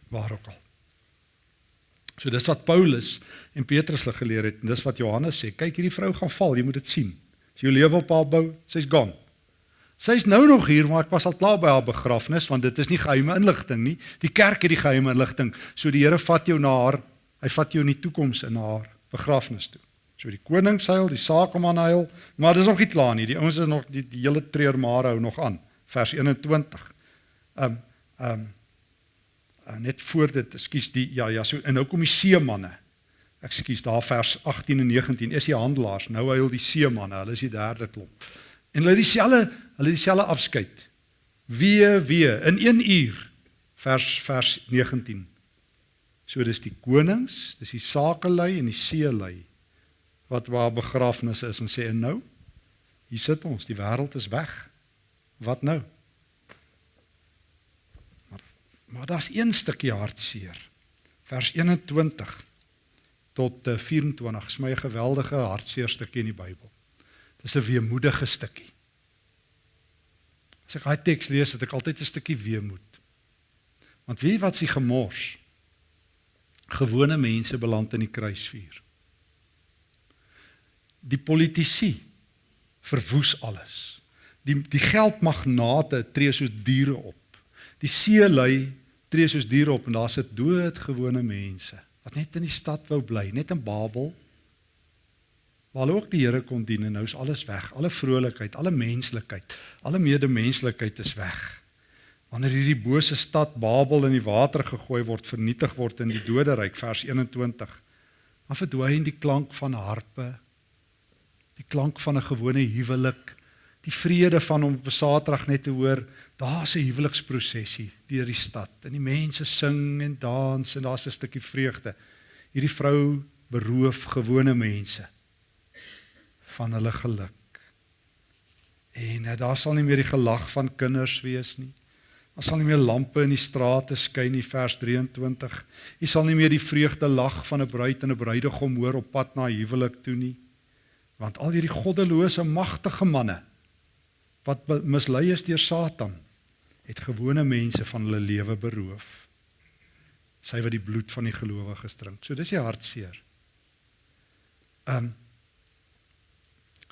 waar ook al. So dis wat Paulus en Petrus hulle geleer het en dis wat Johannes sê. Kyk hierdie vrou gaan val, jy moet dit sien. As jy jou lewe op haar bou, sy's gone. Sy's nou nog hier, maar ek was al klaar by haar begrafnis want dit is nie geheime inligting nie. Die kerk het die geheime inligting. So die Here vat jou na haar. Hy vat jou in die toekoms in haar begrafnis toe. So die koning seil, die sakeman huil, maar dis nog nie klaar nie. Die ouens is nog die, die hele treur maar hou nog aan. Vers 21. Um um net voor dit, ekskuus, die ja ja, so en nou kom die seemanne. Ekskuus, daar vers 18 en 19 is die handelaars. Nou huil die seemanne, hulle is die derde klomp. En hulle dieselfde, hulle dieselfde afskeid. Wee wee in 1 uur. Vers vers 19. So dis die konings, dis die sakelei en die seelei wat waar begrafnis is en sê en nou hier sit ons, die wêreld is weg. Wat nou? Maar maar daar's een stukkie hartseer. Vers 21 tot 24 is my 'n geweldige hartseer stukkie in die Bybel. Dis 'n weemoedige stukkie. As ek daai teks lees, het ek altyd 'n stukkie weemoed. Want wie wat s'ie gemors? Gewone mense beland in die kruisvuur die politici verwoes alles. Die die geldmagnate tree soos diere op. Die seelui tree soos diere op en daar sit doodgewone mense wat net in die stad wou bly, net in Babel. Waar hulle ook die Here kon dien en nou is alles weg. Alle vrolikheid, alle menslikheid, alle medemenslikheid is weg. Wanneer hierdie bose stad Babel in die water gegooi word, vernietig word in die doderyk vers 21. Dan verdwyn die klank van harpe die klank van 'n gewone huwelik, die vrede van om op 'n Saterdag net te hoor, daar's 'n huweliksprosesie deur die stad en die mense sing en dans en daar's 'n stukkie vreugde. Hierdie vrou beroof gewone mense van hulle geluk. En uh, daar sal nie meer die gelag van kinders wees nie. Daar sal nie meer lampe in die strate skyn nie vers 23. Jy sal nie meer die vreugde lag van 'n bruid en 'n bruidegom hoor op pad na huwelik toe nie want al hierdie goddelose magtige manne wat mislei is deur Satan het gewone mense van hulle lewe beroof sy wat die bloed van die gelowiges drink so dis die hartseer um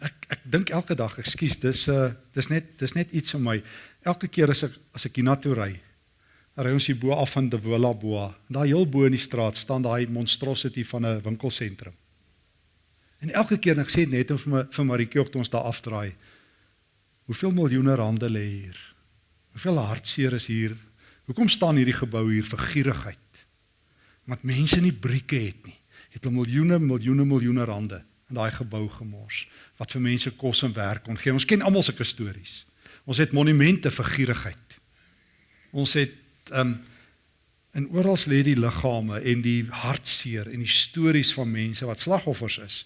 ek ek dink elke dag ekskuus dis uh dis net dis net iets vir my elke keer as ek as ek hiernatoe ry ry ons hier bo af van De Wola Boa. Daar heel bo in die straat staan daai monstrosity van 'n winkelsentrum. En elke keer ek sê net om vir my vir Maritjie ook toe ons daar afdraai. Hoeveel miljoene rande lê hier? Hoeveel hartseer is hier? Hoekom staan hierdie gebou hier vir gierigheid? Want mense nie brieke het nie. Het hulle miljoene miljoene miljoene rande in daai gebou gemors wat vir mense kos en werk kon gee. Ons ken almal sulke stories. Ons het monumente vir gierigheid. Ons het ehm um, en oral lê die liggame en die hartseer en die stories van mense wat slagoffers is.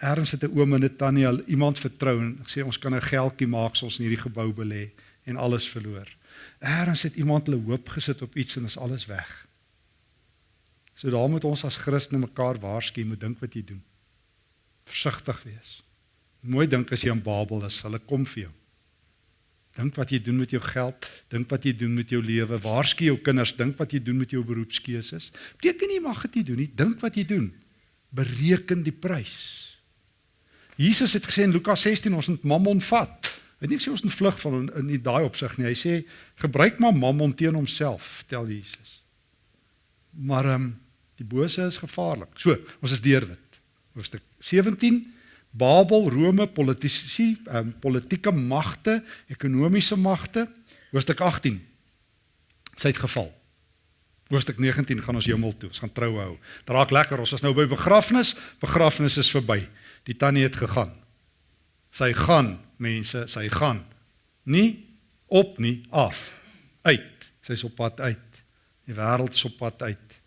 Erns het 'n oom en 'n tannie al iemand vertrou en gesê ons kan 'n geldjie maak as ons in hierdie gebou belê en alles verloor. Erns het iemand hulle hoop gesit op iets en is alles weg. So daar moet ons as Christene mekaar waarsku, moet dink wat jy doen. Versigtig wees. Mooi dink as jy in Babel is, hulle kom vir jou. Dink wat jy doen met jou geld, dink wat jy doen met jou lewe. Waarsku jou kinders, dink wat jy doen met jou beroepskeuses. Beteken nie mag dit nie doen nie, dink wat jy doen. Bereken die prys. Jesus het gesê in Lukas 16 ons moet mammon vat. Hy het nie gesê ons moet vlug van in, in daai opsig nie. Hy sê gebruik maar mammon teen homself, vertel Jesus. Maar ehm um, die bose is gevaarlik. So, ons is deur dit. Hoofstuk 17 Babel, Rome, politici, um, politieke magte, ekonomiese magte. Hoofstuk 18. Sy het geval. Hoofstuk 19 gaan ons hemel toe. Ons gaan trou hou. Dit raak lekker. Ons is nou by begrafnis. Begrafnis is verby. Die tannie het gegaan. Sy gaan, mense, sy gaan. Nie op nie, af. Uit. Sy's op pad uit. Die wêreld is op pad uit.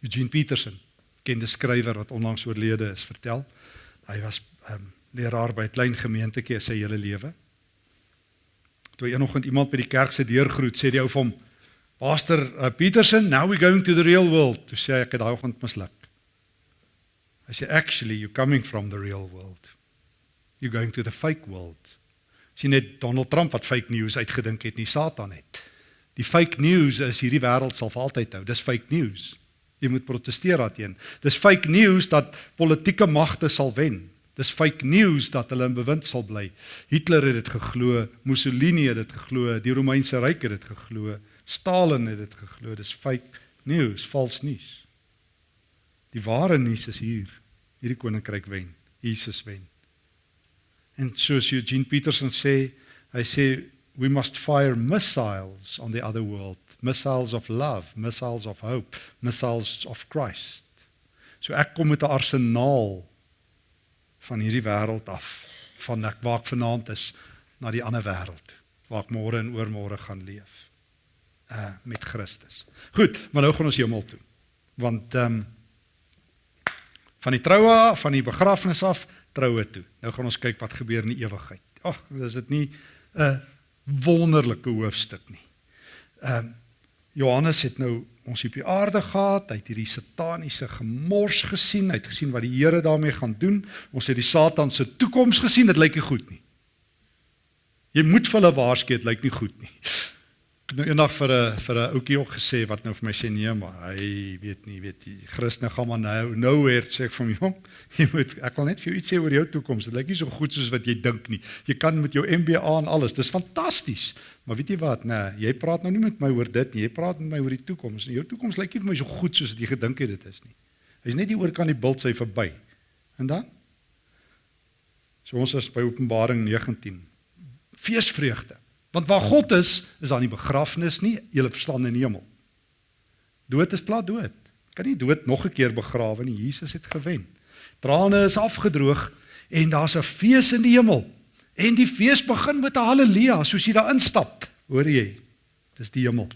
Eugene Peterson, bekende skrywer wat onlangs oorlede is, vertel Hy was ehm um, leraar by 'n klein gemeentetjie sy hele lewe. Toe eenoggend iemand by die kerk se deur groet, sê die ou vir hom: "Pastor uh, Peterson, now we going to the real world." Toe sê ek het daai oggend misluk. Hy sê actually you coming from the real world. You going to the fake world. Sien net Donald Trump wat fake news uitgedink het, nie Satan het. Die fake news is hierdie wêreld sal vir altyd hou. Dis fake news. Jy moet proteseer daarteen. Dis fake news dat politieke magte sal wen. Dis fake news dat hulle in bewind sal bly. Hitler het dit geglo, Mussolini het dit geglo, die Romeinse ryk het dit geglo, Stalin het dit geglo. Dis fake news, vals nuus. Die ware nuus is hier. Hierdie koninkryk wen. Jesus wen. En soos Eugene Peterson sê, hy sê we must fire missiles on the other world missiles of love, missiles of hope, missiles of Christ. So ek kom met 'n arsenaal van hierdie wêreld af, van ek waar ek vanaand is na die ander wêreld waar ek môre en oormôre gaan leef. Uh met Christus. Goed, maar nou gaan ons hemel toe. Want ehm um, van die troue af, van die begrafnis af, troue toe. Nou gaan ons kyk wat gebeur in die ewigheid. Ag, is dit nie 'n wonderlike hoofstuk nie. Ehm um, Johannes het nou ons op die aarde gehad, hy het hierdie sataniese gemors gesien, hy het gesien wat die Here daarmee gaan doen. Ons het die Satan se toekoms gesien, dit lyk nie goed nie. Jy moet vir hulle waarsku, dit lyk nie goed nie ek het nou eendag vir 'n vir 'n ouetjie ook gesê wat nou vir my sê nee maar hy weet nie weet die Christene gaan maar nou nowhere sê ek vir hom jy moet ek wil net vir jou iets sê oor jou toekoms dit lyk nie so goed soos wat jy dink nie. Jy kan met jou MBA en alles. Dis fantasties. Maar weet jy wat? Nee jy praat nou nie met my oor dit nie. Jy praat met my oor die toekoms en jou toekoms lyk nie vir my so goed soos wat jy gedink het dit is nie. Hy's net hier oor kan die bult sy verby. En dan? So ons is by Openbaring 19 feesvreugde Want waar God is, is daar nie begrafnis nie, jy verstaan in die hemel. Dood is klaar dood. Kan nie dood nog 'n keer begrawe nie. Jesus het gewen. Trane is afgedroog en daar's 'n fees in die hemel. En die fees begin met 'n haleluja, soos jy daar instap. Hoor jy? Dis die hemel.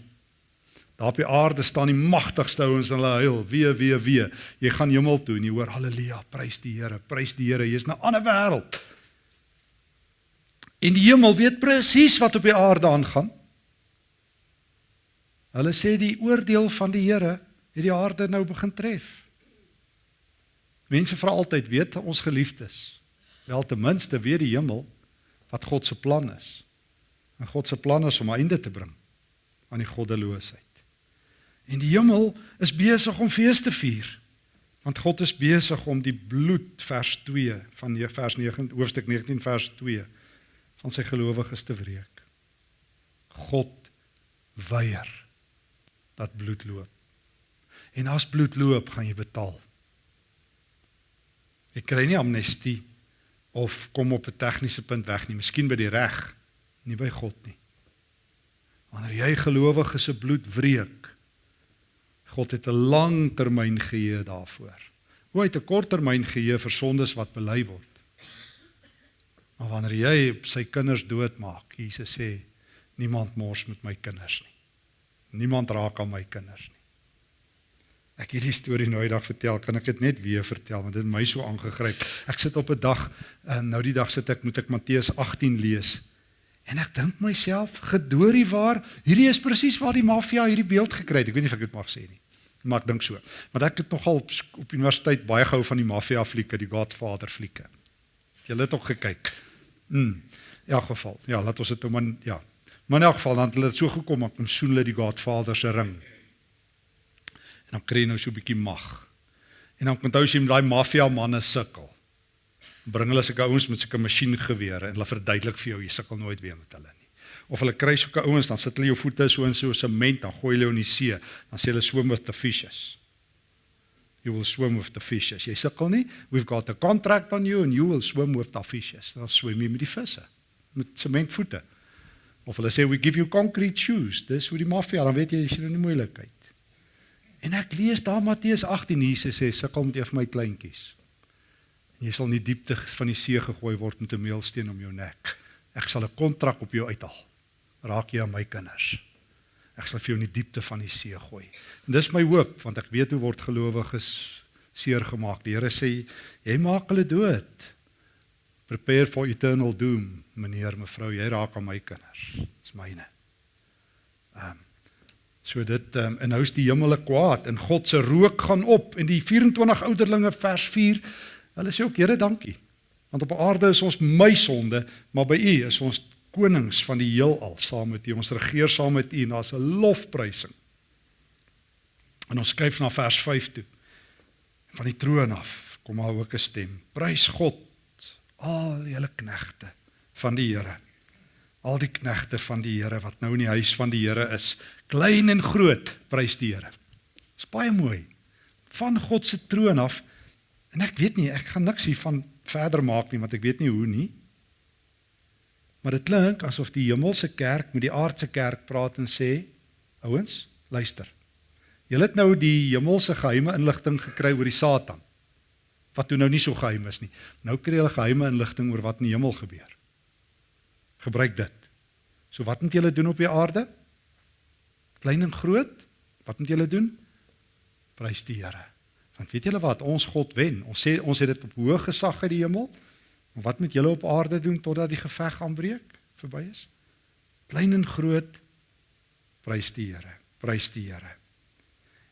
Daar op die aarde staan die magtigste ouens en hulle huil, wee wee wee. Jy gaan hemel toe en jy hoor haleluja, prys die Here, prys die Here. Jy's 'n ander wêreld. En die hemel weet presies wat op die aarde aangaan. Hulle sê die oordeel van die Here het die aarde nou begin tref. Mense vra altyd, weet ons geliefdes, wel ten minste weet die hemel wat God se plan is. En God se plan is om 'n einde te bring aan die goddeloosheid. En die hemel is besig om fees te vier. Want God is besig om die bloed vers 2 van vers 9 hoofstuk 19 vers 2 van sy gelowiges te wreek. God weier dat bloed loop. En as bloed loop, gaan jy betaal. Jy kry nie amnestie of kom op 'n tegniese punt weg nie, miskien by die reg, nie by God nie. Wanneer jy gelowig is se bloed wreek, God het 'n langtermyn geheue daarvoor. Hoe het 'n korttermyn geheue vir sondes wat bely word? Maar wanneer jy sy kinders doodmaak, Jesus sê, niemand mors met my kinders nie. Niemand raak aan my kinders nie. Ek het hierdie storie nou eendag vertel, kan ek dit net weer vertel want dit het my so aangegryp. Ek sit op 'n dag en nou die dag sit ek moet ek Matteus 18 lees. En ek dink myself, gedoorie waar, hierdie is presies waar die maffia hierdie beeld gekry het. Ek weet nie of ek dit mag sê nie. Maar ek dink so. Want ek het nogal op, op universiteit baie gehou van die maffia flieke, die Godfather flieke. Jy het ook gekyk. Mm. In elk geval. Ja, laat ons dit nou maar ja. Maar in elk geval dan het hulle so gekom op om soen hulle die Godfather se ring. En dan kry jy nou so 'n bietjie mag. En dan onthou jy daai maffia manne sukkel. Bring hulle sulke ouens met sulke masjiengewere en hulle verduidelik vir jou jy sukkel nooit weer met hulle nie. Of hulle kry sulke ouens dan sit hulle jou voete so in so sement dan gooi hulle in die see. Dan sê hulle swim with the fishes. You will swim with the fishes. Jy sukkel nie. We've got a contract on you and you will swim with the fishes. Dan swem jy met die visse met sementvoete. Of hulle sê we give you concrete shoes. Dis hoe die maffia dan weet jy jy's in 'n moeilikheid. En ek lees daar Matteus 18 Jesus sê sukkel met een van my kleintjies. En jy sal in die diepte van die see gegooi word met 'n meelsteen om jou nek. Ek sal 'n kontrak op jou uithaal. Raak jy aan my kinders. Ek sal vir jou in die diepte van die see gooi. En dis my hoop want ek weet hoe word gelowiges seer gemaak. Die Here sê jy maak hulle dood. Prepare for eternal doom, meneer, mevrou, jy raak aan my kinders. Dis myne. Ehm um, So dit um, en nou is die hemele kwaad en God se rook gaan op en die 24 ouderlinge vers 4 hulle sê ook Here dankie want op aarde is ons my sonde maar by u is ons konings van die heelal saam met u ons regeer saam met u en daar's 'n lofprysing en ons skuif na vers 5 toe van die troon af kom maar ook 'n stem prys God al julle knegte van die Here al die knegte van die Here wat nou in die huis van die Here is, klein en groot, prys die Here. Dis baie mooi. Van God se troon af. En ek weet nie, ek gaan niks hiervan verder maak nie want ek weet nie hoe nie. Maar dit klink asof die hemelse kerk met die aardse kerk praat en sê, ouens, luister. Julle het nou die hemelse geheime inligting gekry oor die Satan. Wat toe nou nie so geheim is nie. Nou kry julle geheime inligting oor wat in die hemel gebeur gebruik dit. So wat moet julle doen op die aarde? Klein en groot, wat moet julle doen? Prys die Here. Want weet julle wat, ons God wen. Ons sê ons het dit op hoë gesag uit die hemel. Maar wat moet julle op aarde doen totdat die geveg aanbreek, verby is? Klein en groot, prys die Here. Prys die Here.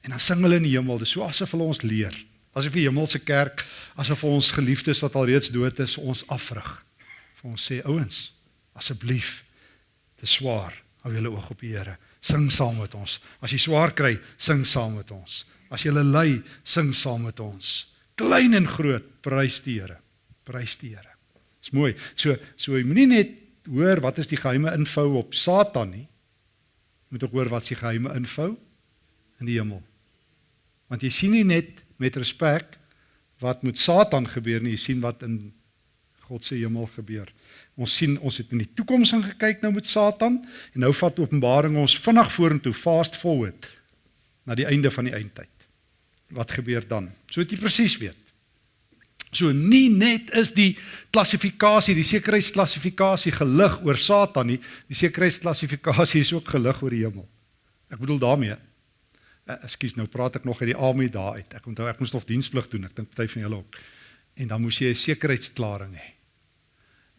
En dan sing hulle in die hemel, dis so asof hulle ons leer. Asof die hemelse kerk, asof ons geliefdes wat al reeds dood is, ons afrig. Vir ons sê ouens, Asseblief. Dit is swaar. Hou julle oog op die Here. Sing saam met ons. As jy swaar kry, sing saam met ons. As jy ly, sing saam met ons. Klein en groot, prys die Here. Prys die Here. Dis mooi. So so jy moenie net hoor wat is die geheime info op Satan nie. Jy moet ook hoor wat is die geheime info in die hemel. Want jy sien nie net met respek wat met Satan gebeur nie, jy sien wat in God se hemel gebeur. Ons sien ons het in die toekoms ingekyk nou met Satan en nou vat Openbaring ons vinnig vorentoe fast forward na die einde van die eindtyd. Wat gebeur dan? So dit presies weet. So nie net is die klassifikasie, die sekuriteitsklassifikasie gelig oor Satan nie, die sekuriteitsklassifikasie is ook gelig oor die hemel. Ek bedoel daarmee uh, Ekskuus, nou praat ek nog uit die army daar uit. Ek onthou ek moes nog diensplig doen. Ek dink party van julle ook. En dan moes jy 'n sekuriteitsklaring hê.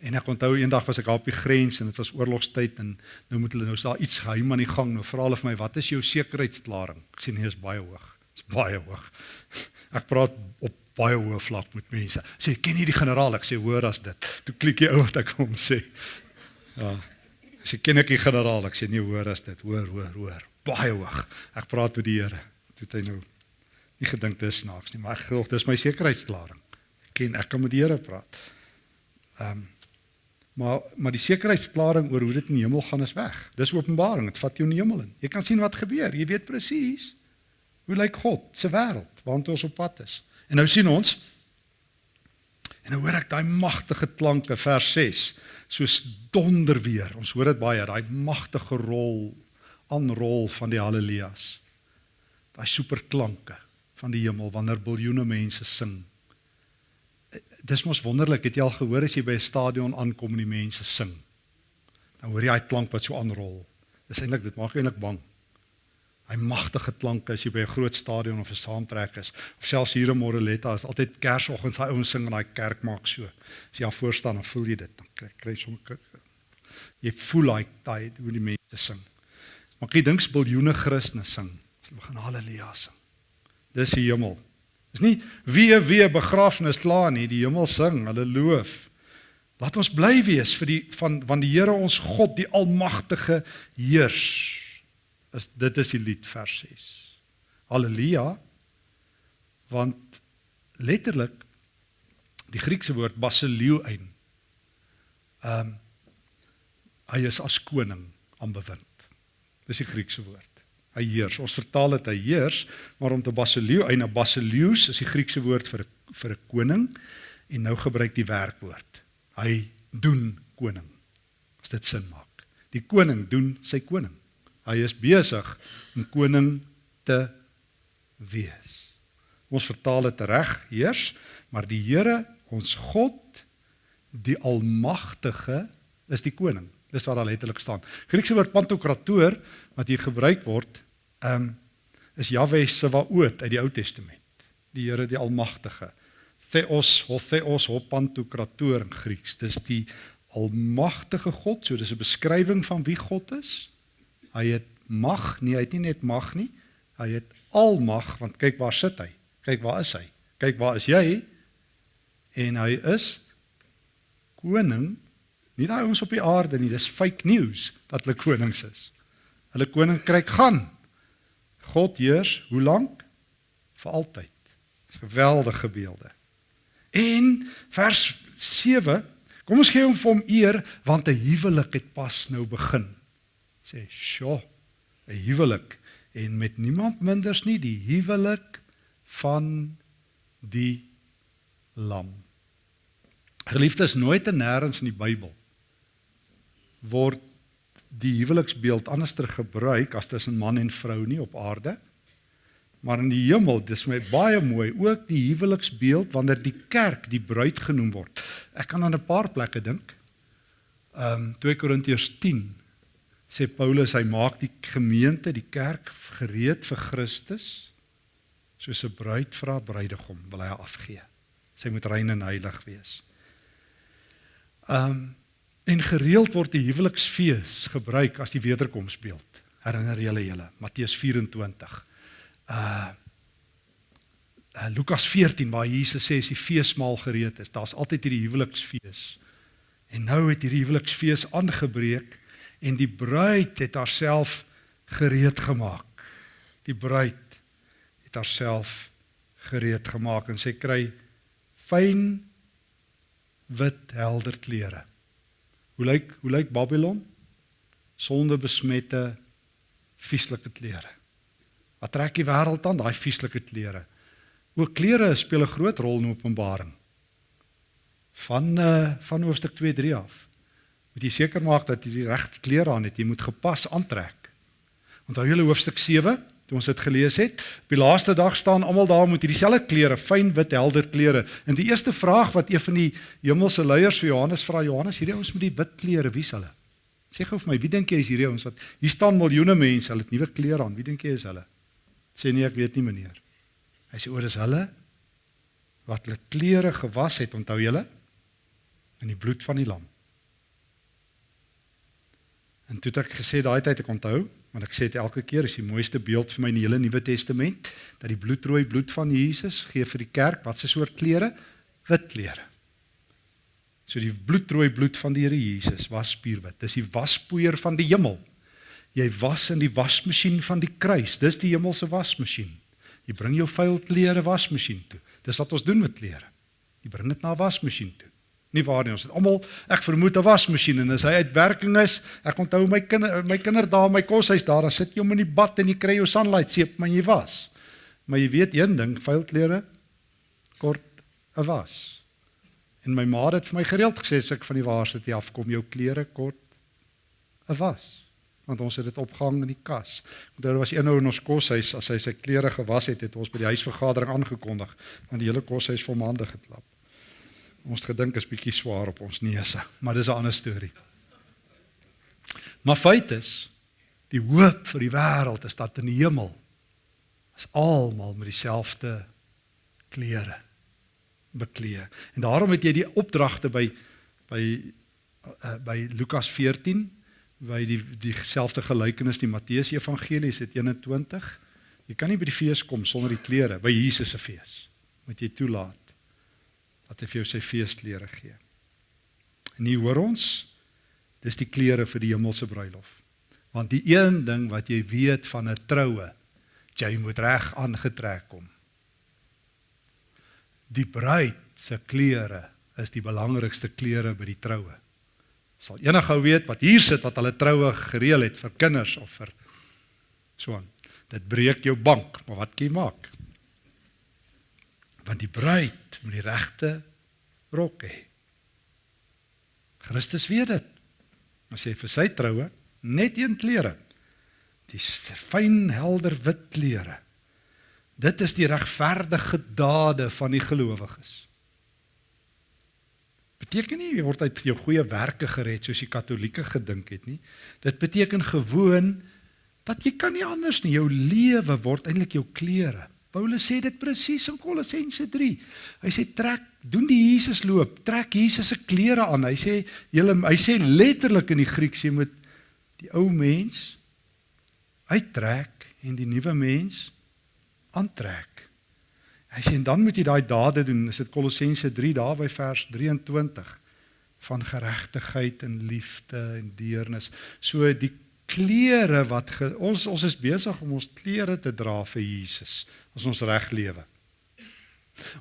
En ek onthou eendag was ek op die grens en dit was oorlogstyd en nou moet hulle nou daar iets geheim aan die gang. Nou vra hulle vir my, "Wat is jou sekuriteitsklaring?" Ek sê nee, is baie hoog. Dit's baie hoog. Ek praat op baie hoë vlak met mense. Sê, "Ken jy die generaal?" Ek sê, "Hoor as dit." Toe klik jy ou wat ek hom sê. Ja. Sê, "Ken ek die generaal?" Ek sê, "Nee, hoor as dit. Hoor, hoor, hoor." Baie hoog. Ek praat met die Here. Toe het hy nou nie gedink dit is snaaks nie, maar ek glo dis my sekuriteitsklaring. Ek ken ek kan met die Here praat. Ehm um, Maar maar die sekuriteitsklaring oor hoe dit in die hemel gaan is weg. Dis Openbaring, dit vat jou in die hemel in. Jy kan sien wat gebeur. Jy weet presies hoe lyk God se wêreld waartoe ons op pad is. En nou sien ons en nou hoor ek daai magtige klanke vers 6 soos donder weer. Ons hoor dit baie, daai magtige rol aanrol van die haleluja's. Daai superklanke van die hemel wanneer biljoene mense sing. Dis mos wonderlik, het jy al gehoor as jy by 'n stadion aankom en die mense sing? Dan hoor jy daai klank wat so aanrol. Dis eintlik dit maak eintlik bang. Hy magtige klanke as jy by 'n groot stadion of 'n saamtrek is of selfs hier in Moreletta is altyd Kersoggend daai ouens sing in daai kerk maak so. As jy daar voor staan dan voel jy dit dan kry kry sommer jy voel daai daai hoe die mense sing. Maar ek dink biljoene Christene sing. Hulle begin haleluja sing. Dis die hemel. Dis nie wie wie begrafnis klaar nie, die hemel sing, hulle loof. Laat ons bly wees vir die van van die Here ons God, die almagtige heers is dit is die lied vers 6. Halleluja. Want letterlik die Griekse woord basileoin. Ehm um, hy is as koning aanbewind. Dis die Griekse woord. Hy heers. Ons vertaal dit hy heers, maar om te basileoin, 'n basileus is die Griekse woord vir vir 'n koning en nou gebruik die werkwoord. Hy doen koning. As dit sin maak. Die koning doen sy koning. Hy is besig om koning te wees. Ons vertaal dit reg heers, maar die Here, ons God, die almagtige is die koning. Dis wat daar letterlik staan. Griekse woord pantokrator wat hier gebruik word, ehm um, is Jahwe se waoot uit die Ou Testament. Die Here die almagtige. Theos, ho theos, ho pantokrator in Grieks. Dis die almagtige God, so dis 'n beskrywing van wie God is. Hy het mag, nie hy het nie net mag nie. Hy het almag want kyk waar sit hy? Kyk waar is hy? Kyk waar is jy? En hy is koning. Nie daai ons op die aarde nie, dis fake news dat hulle konings is. Hulle koninkryk gaan. God heers hoe lank? Vir altyd. Dis geweldige beelde. En vers 7 Kom ons gee hom vir hom eer want 'n huwelik het pas nou begin sê, "Sjoe, 'n huwelik en met niemand minders nie die huwelik van die lam." Geliefdes, nooit en nêrens in die Bybel word die huweliksbeeld anderster gebruik as tussen man en vrou nie op aarde. Maar in die hemel, dis my baie mooi, ook die huweliksbeeld wanneer die kerk die bruid genoem word. Ek kan aan 'n paar plekke dink. Ehm um, 2 Korintiërs sê Paulus hy maak die gemeente, die kerk gereed vir Christus soos 'n bruid vir haar bruidegom wil hy afgee. Sy moet rein en heilig wees. Um en gereeld word die huweliksfees gebruik as die wederkomsbeeld. Herinner julle julle Matteus 24. Uh Uh, Lukas 14 waar Jesus sê as die feesmaal gereed is, daar's altyd hierdie huweliksfees. En nou het hierdie huweliksfees aangebreek en die bruid het haarself gereed gemaak. Die bruid het haarself gereed gemaak en sy kry fyn wit helder klere. Hoe lyk hoe lyk Babylon? Sonde besmette vieslike klere. Wat trek die wêreld aan daai vieslike klere? Ook klere speel 'n groot rol in Openbaring. Van uh, van hoofstuk 2 3 af moet jy seker maak dat jy die regte klere aan het. Jy moet gepas aantrek. Onthou julle hoofstuk 7 toe ons dit gelees het. Op die laaste dag staan almal daar met hierdie selfde klere, fyn wit helder klere. En die eerste vraag wat een van die hemelse leiers vir Johannes vra, Johannes, hierdie ouens met die wit klere, wie's hulle? Sê gou vir my, wie dink jy is hierdie ouens wat hier staan miljoene mense, hulle het nuwe klere aan. Wie dink jy is hulle? Sê nee, ek weet nie meneer. Hy sê oor is hulle wat hulle klere gewas het, onthou julle? In die bloed van die lam. En toe het ek gesê daai tyd ek onthou, want ek sê dit elke keer is die mooiste beeld vir my in die hele Nuwe Testament dat die bloedrooi bloed van Jesus gee vir die kerk wat se soort klere? Wit klere. So die bloedrooi bloed van die Here Jesus was spierwit. Dis die waspoeier van die hemel. Jy was in die wasmasjien van die kruis. Dis die hemelse wasmasjien. Jy bring jou vuil klere wasmasjien toe. Dis wat ons doen met klere. Jy bring dit na 'n wasmasjien toe. Nie waar nie. Ons het almal ek vermoed 'n wasmasjien en as hy uitwerking is, ek onthou my kinder my kinders daar in my koshuis daar, dan sit jy hom in die bad en jy kry jou sunlight seep, maar jy was. Maar jy weet een ding, vuil klere kort 'n was. En my ma het vir my gereeld gesê as ek van die waarsite afkom, jou klere kort 'n was want ons het dit opgehang in die kas. Daar was een ou in ons koshuis as hy sy klere gewas het, het ons by die huisvergadering aangekondig want die hele koshuis vol maande geklap. Ons het gedink is bietjie swaar op ons neuse, maar dis 'n ander storie. Maar feit is die hoop vir die wêreld is dat in die hemel is almal met dieselfde klere beklee. En daarom het jy die opdragte by by uh, by Lukas 14 by die dieselfde gelykenis die Matteus Evangelie is dit 21. Jy kan nie by die fees kom sonder die klere by Jesus se fees. Moet jy toelaat dat hy vir jou sy feesklere gee. En hier hoor ons dis die klere vir die hemelse bruilof. Want die een ding wat jy weet van 'n troue, jy moet reg aangetrek kom. Die bruid se klere is die belangrikste klere by die troue sal enige ou weet wat hier sit wat hulle troue gereël het vir kinders of vir so aan. Dit breek jou bank, maar wat kan jy maak? Want die bruid moet die regte rok hê. Christus weet dit. Maar sê vir sy troue net een klere. Die fyn helder wit klere. Dit is die regverdige dade van die gelowiges beteken nie jy word uit jou goeie werke gered soos die Katolieke gedink het nie. Dit beteken gewoon dat jy kan nie anders nie. Jou lewe word eintlik jou klere. Paulus sê dit presies in Kolossense 3. Hy sê trek, doen die Jesus loop, trek Jesus se klere aan. Hy sê julle hy sê letterlik in die Grieks jy moet die ou mens uittrek en die nuwe mens aantrek. Hy sê en dan moet jy daai dade doen. Is dit Kolossense 3 daar by vers 23 van geregtigheid en liefde en deernis. So die klere wat ge, ons ons is besig om ons klere te dra vir Jesus as ons reg lewe.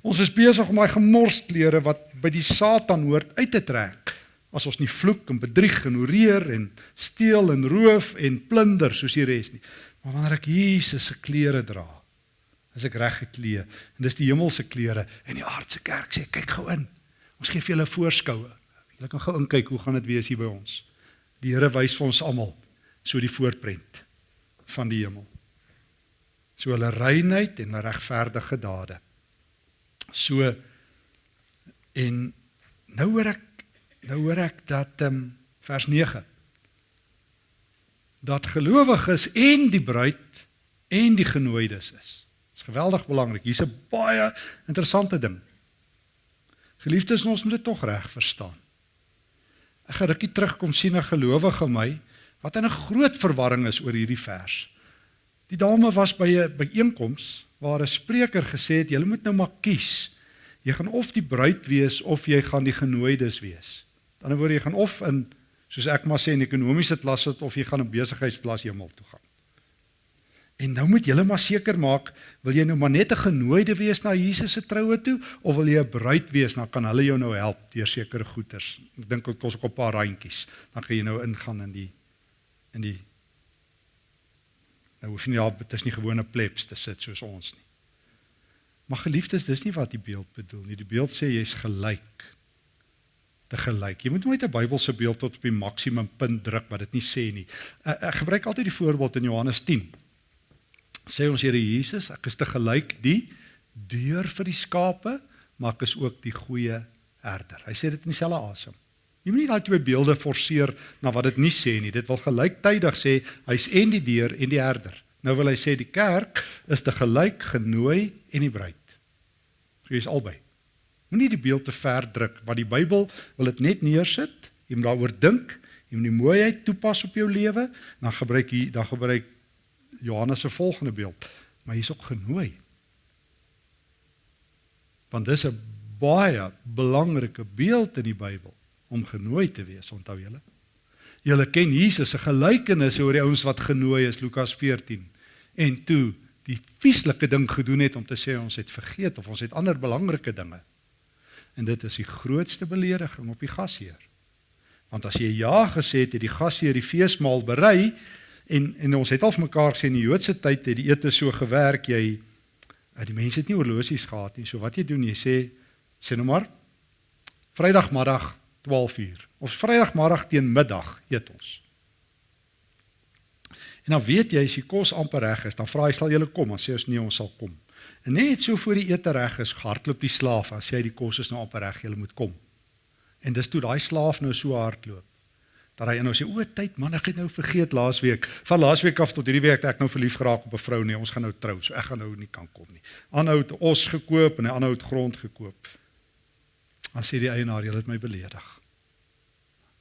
Ons is besig om daai gemors klere wat by die Satan hoort uit te trek. As ons nie vloek en bedrieg en horeer en steel en roof en plunder soos die res nie. Maar wanneer ek Jesus se klere dra, as ek reg geklee en dis die hemelse klere en die aardse kerk sê kyk gou in. Ons gee vir julle 'n voorskoue. Julle kan gou inkyk hoe gaan dit wees hier by ons. Die Here wys vir ons almal so die voorprent van die hemel. So hulle reinheid en hulle regverdige dade. So en nou hoor ek nou hoor ek dat ehm um, vers 9 dat gelowiges en die bruid en die genooides is. Dis geweldig belangrik. Hier's 'n baie interessante ding. Geliefdes, ons moet dit tog reg verstaan. Ek gaan rukkie terugkom sien 'n gelowige my wat in 'n groot verwarring is oor hierdie vers. Die dame was by 'n byeenkoms waar 'n spreker gesê het jy moet nou maar kies. Jy gaan of die bruid wees of jy gaan die genooides wees. Aan die ander woord jy gaan of in soos ek maar sê in ekonomiese klas sit of jy gaan in besigheidsklas hemel toe gaan. En nou moet julle maar seker maak, wil jy nou maar net 'n genooide wees na Jesus se troue toe of wil jy 'n bruid wees? Dan kan hulle jou nou help deur sekere goeders. Ek dink dit kos ook 'n paar randjies. Dan kan jy nou ingaan in die in die Nou hoef nie op dit is nie gewone plebs te sit soos ons nie. Maar geliefdes, dis nie wat die beeld bedoel nie. Die beeld sê jy's gelyk. Te gelyk. Jy moet nooit 'n Bybelse beeld tot op die maksimum punt druk wat dit nie sê nie. Ek gebruik altyd die voorbeeld in Johannes 10 sê ons Here Jesus, ek is te gelyk die deur vir die skape, maar ek is ook die goeie herder. Hy sê dit in dieselfde asem. Jy moenie daai twee beelde forceer na wat dit nie sê nie. Dit wil gelyktydig sê hy's en die deur en die herder. Nou wil hy sê die kerk is te gelyk genooi en die bruid. So jy's albei. Moenie die beeld te ver druk, want die Bybel wil dit net neersit. Jy moet daaroor dink, jy moet die mooiheid toepas op jou lewe, dan gebruik jy dan gebruik Johannes se volgende beeld, maar hier's ook genooi. Want dis 'n baie belangrike beeld in die Bybel om genooi te wees, onthou julle? Julle ken Jesus se gelykenis oor die ouens wat genooi is, Lukas 14. En toe die vieslike ding gedoen het om te sê ons het vergeet of ons het ander belangrike dinge. En dit is die grootste belediging op die gasheer. Want as jy ja gesê het, het die gasheer die feesmaal berei en en ons het al vir mekaar gesê in die Joodse tyd het die ete so gewerk jy eh, die mense het nie horlosies gehad nie. So wat jy doen, jy sê sê nou maar Vrydagmiddag 12uur. Of Vrydagmiddag teen middag eet ons. En dan weet jy as die kos amper reg is, dan vra hy sal julle kom, dan sê ons nee, ons sal kom. En net so voor die ete reg is, hardloop die slaaf en sê hy die kos is nou amper reg, julle moet kom. En dis toe daai slaaf nou so hardloop dat hy nou sê o, tyd man, ek het nou vergeet laasweek. Van laasweek af tot hierdie week ek nou verlief geraak op 'n vrou nee, ons gaan nou trou, so ek gaan nou nie kan kom nie. Aanhou het os gekoop en hy aanhou het grond gekoop. Dan sê die eienaar, "Jy het my beledig."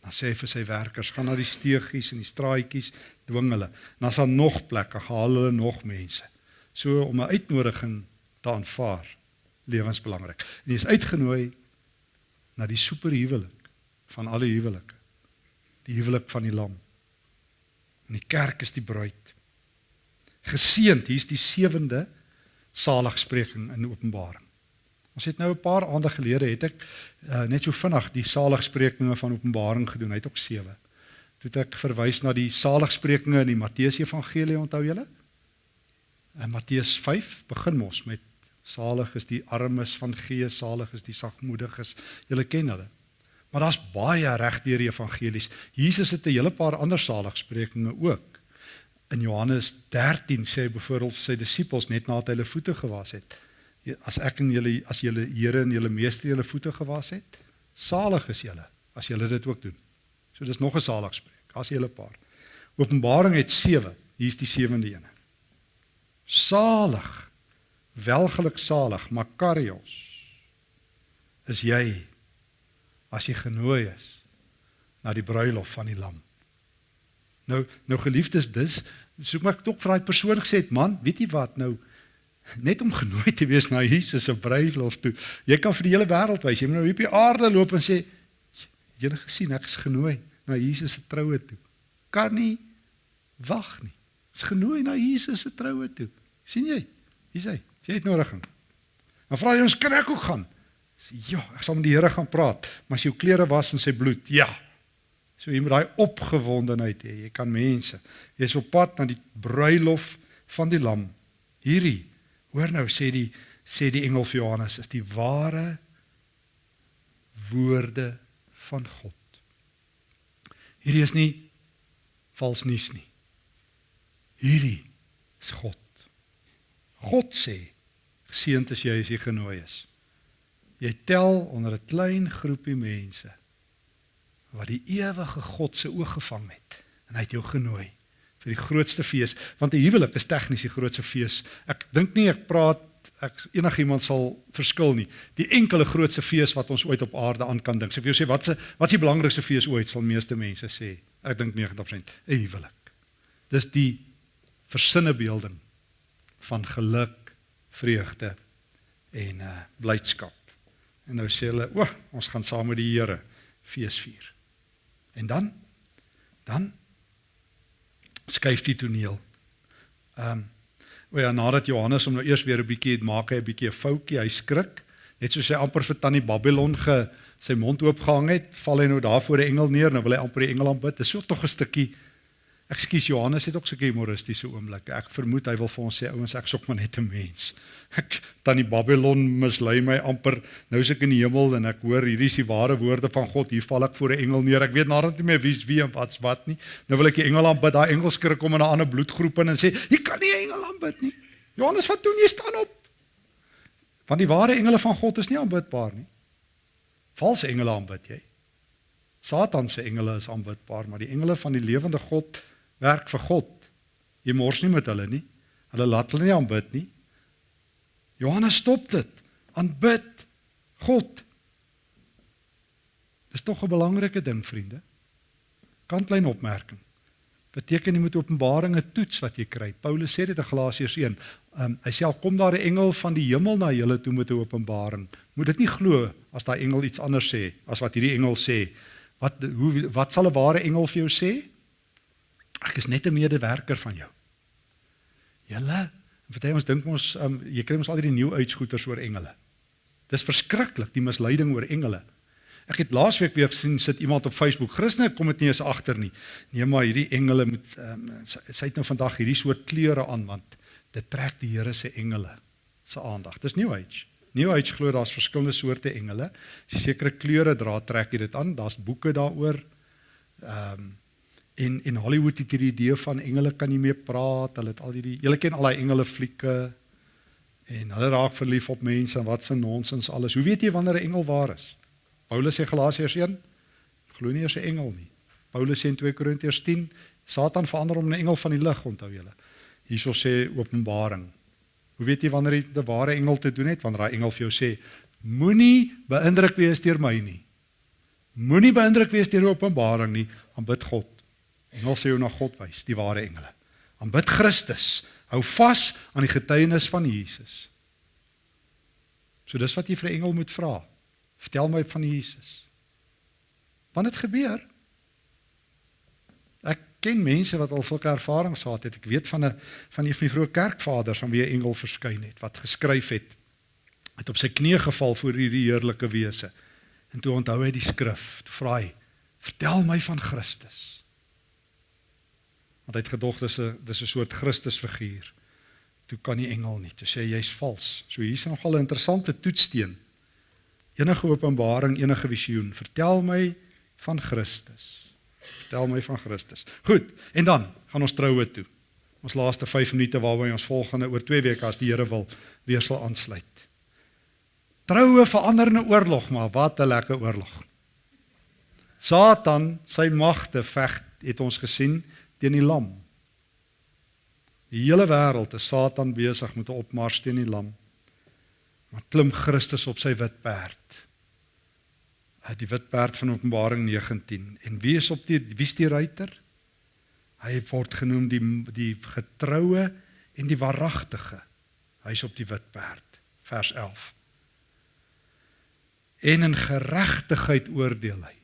Dan sê hy vir sy werkers, "Gaan na die steegies en die straatjies, dwing hulle." En as daar nog plekke, haal hulle nog mense. So om 'n uitnodiging te aanvaar, lewensbelangrik. En jy is uitgenooi na die superhuwelik van alle huwelike. Die huwelik van die lam. En die kerk is die bruid. Geseend, hier's die sewende saligspreking in Openbaring. Ons het nou 'n paar aande gelede het ek uh, net so vinnig die saligsprekinge van Openbaring gedoen. Hy het ook 7. Toe ek verwys na die saligsprekinge in die Matteus Evangelie, onthou julle? In Matteus 5 begin mos met salig is die armes van gees, salig is die sagmoediges. Julle ken hulle. Maar daar's baie reg deur die evangelies. Jesus het 'n hele paar ander saligsprekinge ook. In Johannes 13 sê hy byvoorbeeld sy disippels net nadat hy hulle voete gewas het, as ek en julle as julle Here en julle meester julle voete gewas het, salig is julle as julle dit ook doen. So dis nog 'n saligspreek. As jy 'n paar. Openbaring het 7. Hier's die sewende een. Salig. Welgeluk salig, Makarios. Is jy as jy genooi is na die bruilof van die lam. Nou nou geliefdes, dis soek maar tog vir daai persoon gesê het, man, weet jy wat nou net om genooi te wees na Jesus se bruilof toe. Jy kan vir die hele wêreld wys. Jy moet nou hier op die aarde loop en sê jy het gesien ek is genooi na Jesus se troue toe. Kan nie wag nie. Is genooi na Jesus se troue toe. sien jy? Hier sê jy het nodig. Dan vra jy ons kan ek ook gaan. Sê ja, ek sal met die Here gaan praat, maar as jou klere was in sy bloed, ja. So jy moet daai opgewondenheid hê. Jy kan mense. Jy's op pad na die bruilof van die lam. Hierdie Hoor nou sê die sê die engel vir Johannes is die ware woorde van God. Hierdie is nie vals nuus nie. Hierdie is God. God sê geseënd is jy as jy genooi is. Jy tel onder 'n klein groepie mense wat die ewige God se oog gevang het en hy het jou genooi vir die grootste fees want 'n huwelik is tegnies die grootste fees. Ek dink nie ek praat ek enigiemand sal verskil nie. Die enkele grootste fees wat ons ooit op aarde aan kan dink. So vir jou sê wat se wat is die belangrikste fees ooit sal meeste mense sê. Ek dink 90% 'n huwelik. Dis die versinne beelding van geluk, vreugde en uh blydskap. En nou sê hulle, "O, ons gaan saam met die Here fees vier." En dan dan skuif die toneel. Ehm um, o ja, nadat Johannes hom nou eers weer 'n bietjie het maak hy 'n bietjie 'n foutjie, hy skrik, net soos hy amper vir tannie Babylon ge sy mond oop gehang het, val hy nou daar voor 'n engel neer, nou wil hy amper die engel aanbid. Dit is so tog 'n stukkie Ekskuus Johannes het ook 'n humoristiese oomblik. Ek vermoed hy wil vir ons sê ouens ek sop maar net 'n mens. Ek tannie Babylon mislei my amper. Nou is ek in die hemel en ek hoor hierdie is die ware woorde van God. Hier val ek voor 'n engel neer. Ek weet nadat nie meer wie's wie en wat's wat nie. Nou wil ek die engel aanbid. Daai engel skrik kom in 'n ander bloedgroep in en sê, "Jy kan nie 'n engel aanbid nie." Johannes, wat doen jy staan op? Want die ware engele van God is nie aanbidbaar nie. Valse engele aanbid jy. Satan se engele is aanbidbaar, maar die engele van die lewende God werk vir God. Jy mors nie met hulle nie. Hulle laat hulle nie aanbid nie. Johannes stop dit. Aanbid God. Dis tog 'n belangrike ding, vriende. Kantlyn opmerking. Beteken jy moet Openbaringe toets wat jy kry. Paulus sê dit in Galasiërs 1. Um, hy sê al kom daar 'n engel van die hemel na julle toe met 'n openbaring, moet dit nie glo as daai engel iets anders sê as wat hierdie engel sê. Wat hoe wat sal 'n ware engel vir jou sê? Ek is net 'n medewerker van jou. Julle, party ons dink ons um, jy kry ons al die nuwe uitskoeters oor engele. Dis verskriklik die misleiding oor engele. Ek het laasweek weer gesien sit iemand op Facebook, Christene kom dit nie eens agter nie. Nee maar hierdie engele moet um, sy, sy het nou vandag hierdie soort klere aan want dit trek die Here se engele se aandag. Dis New Age. New Age glo daar's verskillende soorte engele. Sekere kleure dra, trek jy dit aan. Daar's boeke daaroor. Ehm um, en in Hollywood het hierdie idee van engele kan nie meer praat. Hulle het al hierdie julle ken al daai engele flieke en hulle raak verlief op mense en wat se nonsens alles. Hoe weet jy wanneer 'n engel waar is? Paulus sê Galasiërs 1, glo nie eers 'n engel nie. Paulus sê in 2 Korintiërs 10, Satan verander hom in 'n engel van die lig, onthou julle. Hierso sê Openbaring Hoe weet jy wanneer jy 'n ware engel te doen het? Wanneer daai engel vir jou sê: Moenie beïndruk wees deur my nie. Moenie beïndruk wees deur Openbaring nie, aanbid God. Engel sê jou na God wys, die ware engele. Aanbid Christus. Hou vas aan die getuienis van Jesus. So dis wat jy vir 'n engel moet vra. Vertel my van Jesus. Wanneer dit gebeur? ken mense wat al sulke ervarings gehad het. Ek weet van 'n van een van die vroeë kerkvaders aan wie 'n engel verskyn het wat geskryf het. Het op sy knieë geval voor hierdie heerlike wese. En toe onthou hy die skrif. Toe vra hy: "Vertel my van Christus." Want hy het gedog dis 'n dis 'n soort Christusfiguur. Toe kan die engel nie. Toe sê jy's vals. So hier's nogal 'n interessante toetssteen. Enige openbaring, enige visioen, vertel my van Christus. Vertel my van Christus. Goed, en dan gaan ons troue toe. Ons laaste 5 minute waarby ons volgende oor 2 weke as die Here wil weer sal aansluit. Troue verander in 'n oorlog, maar wat 'n lekker oorlog. Satan, sy magte veg, het ons gesien teen die lam. Die hele wêreld is Satan besig met 'n opmars teen die lam. Maar klim Christus op sy wit perd die wit perd van Openbaring 19 en wie is op die wie is die ruiter? Hy word genoem die die getroue en die waaragtige. Hy's op die wit perd. Vers 11. En in geregtigheid oordeel hy.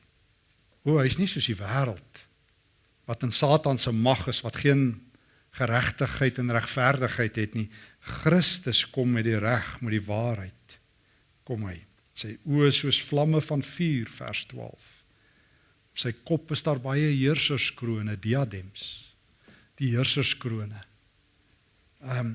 O, hy's nie soos die wêreld wat in Satan se mag is wat geen geregtigheid en regverdigheid het nie. Christus kom met die reg, met die waarheid. Kom hy sy oë soos vlamme van vuur vers 12 sy kop is daar baie heerserskrone diadems die heerserskrone ehm um,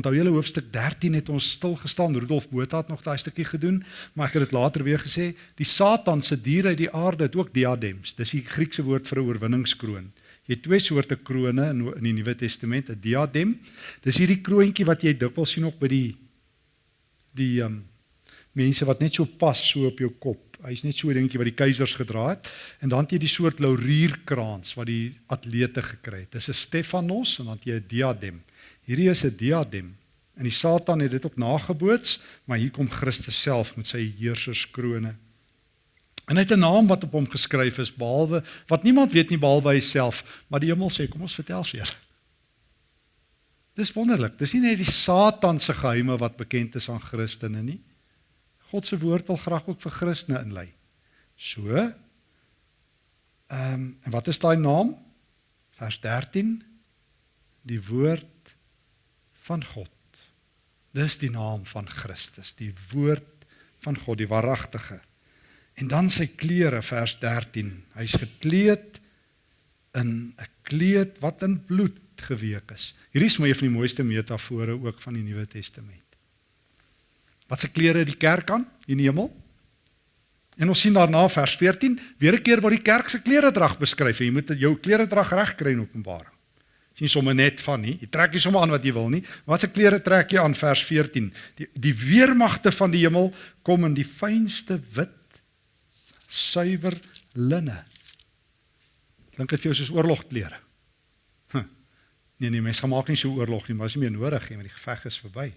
onthou julle hoofstuk 13 het ons stil gestaan Rudolf Botha het nog daai stukkie gedoen maar ek het dit later weer gesê die satan se diere uit die aarde het ook diadems dis die Griekse woord vir 'n oorwinningskroon jy het twee soorte krone in in die Nuwe Testament 'n diadem dis hierdie kroontjie wat jy dikwels sien ook by die die um, mense wat net so pas so op jou kop. Hy's net so 'n dingetjie wat die keisers gedra het en dan het jy die soort laurierkrans wat die atlete gekry het. Dis 'n Stefanos en dan het jy 'n diadem. Hierdie is 'n diadem. En die Satan het dit ook nageboots, maar hier kom Christus self met sy heerserskrone. En hy het 'n naam wat op hom geskryf is behalwe wat niemand weet nie behalwe hy self, maar die hemel sê kom ons vertel vir julle. Dis wonderlik. Dis nie net die Satan se geheime wat bekend is aan Christene nie. God se woord wil graag ook vir Christene inlei. So. Ehm um, en wat is daai naam? Vers 13. Die woord van God. Dis die naam van Christus, die woord van God, die waaragtige. En dan sy klere vers 13. Hy's gekleed in 'n kleed wat in bloed geweek is. Hierdie is my een van die mooiste metafore ook van die Nuwe Testament. Wat se klere het die kerk aan in die hemel? En ons sien daarna vers 14, weer 'n keer waar die kerk se kleredrag beskryf en jy moet jou kleredrag reg kry in Openbaring. Dis nie sommer net van nie. Jy trek nie sommer aan wat jy wil nie. Wat se klere trek jy aan vers 14? Die die weermagte van die hemel kom in die fynste wit suiwer linne. Dink dit vir jou soos oorlogklere? Huh. Nee nee, mense gemaak nie so oorlog nie, maar is nie meer nodig nie, want die geveg is verby.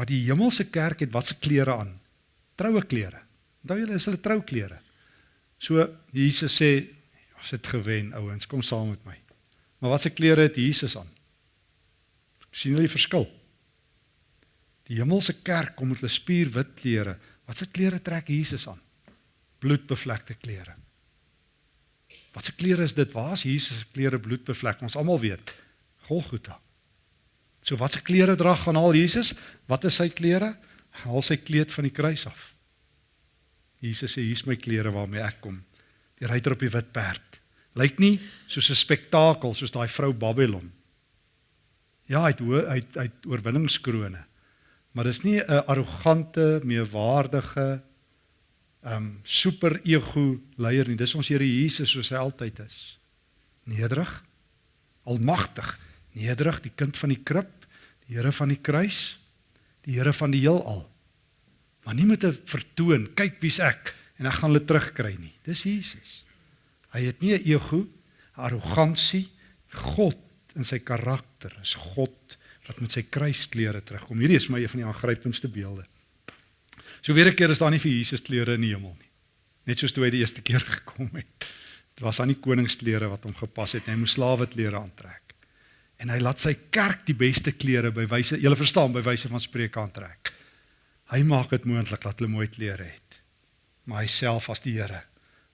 Maar die hemelse kerk het watse klere aan? Troue klere. Onthou julle is hulle trouklere. So Jesus sê ons het gewen ouens, kom saam met my. Maar watse klere het Jesus aan? sien julle die verskil? Die hemelse kerk kom met hulle spierwit klere. Watse klere trek Jesus aan? Bloedbevlekte klere. Watse klere is dit? Waar is Jesus se klere bloedbevlek? Ons almal weet. Golgotha. So wat se klere dra gaan al Jesus? Wat is sy klere? Haal sy kleed van die kruis af. Jesus sê hier's my klere waarmee ek kom. Die ryter op die wit perd. Lyk nie soos 'n spektakel soos daai vrou Babylon. Ja, hy het hy het, hy het oorwinningskrone. Maar dis nie 'n arrogante, meewaardige ehm um, super ego leier nie. Dis ons Here Jesus soos hy altyd is. Nederig, almagtig, nederig, die kind van die krib, die Here van die kruis, die Here van die heelal. Maar nie met 'n vertoon, kyk wie's ek en ek gaan hulle terugkry nie. Dis Jesus. Hy het nie 'n ego, arrogansie, God in sy karakter is God wat met sy kruisklere terugkom. Hierdie is my een van die aangrypendste beelde. So weer 'n keer is daar nie vir Jesus klere in die hemel nie. Net soos toe hy die eerste keer gekom het. Dit was aan die koningsklere wat hom gepas het. Hy moes slawe klere aantrek. En hy laat sy kerk die beste klere by wyse, julle verstaan, by wyse van spreuke aantrek. Hy maak dit moontlik dat hulle mooi klere het. Maar hy self as die Here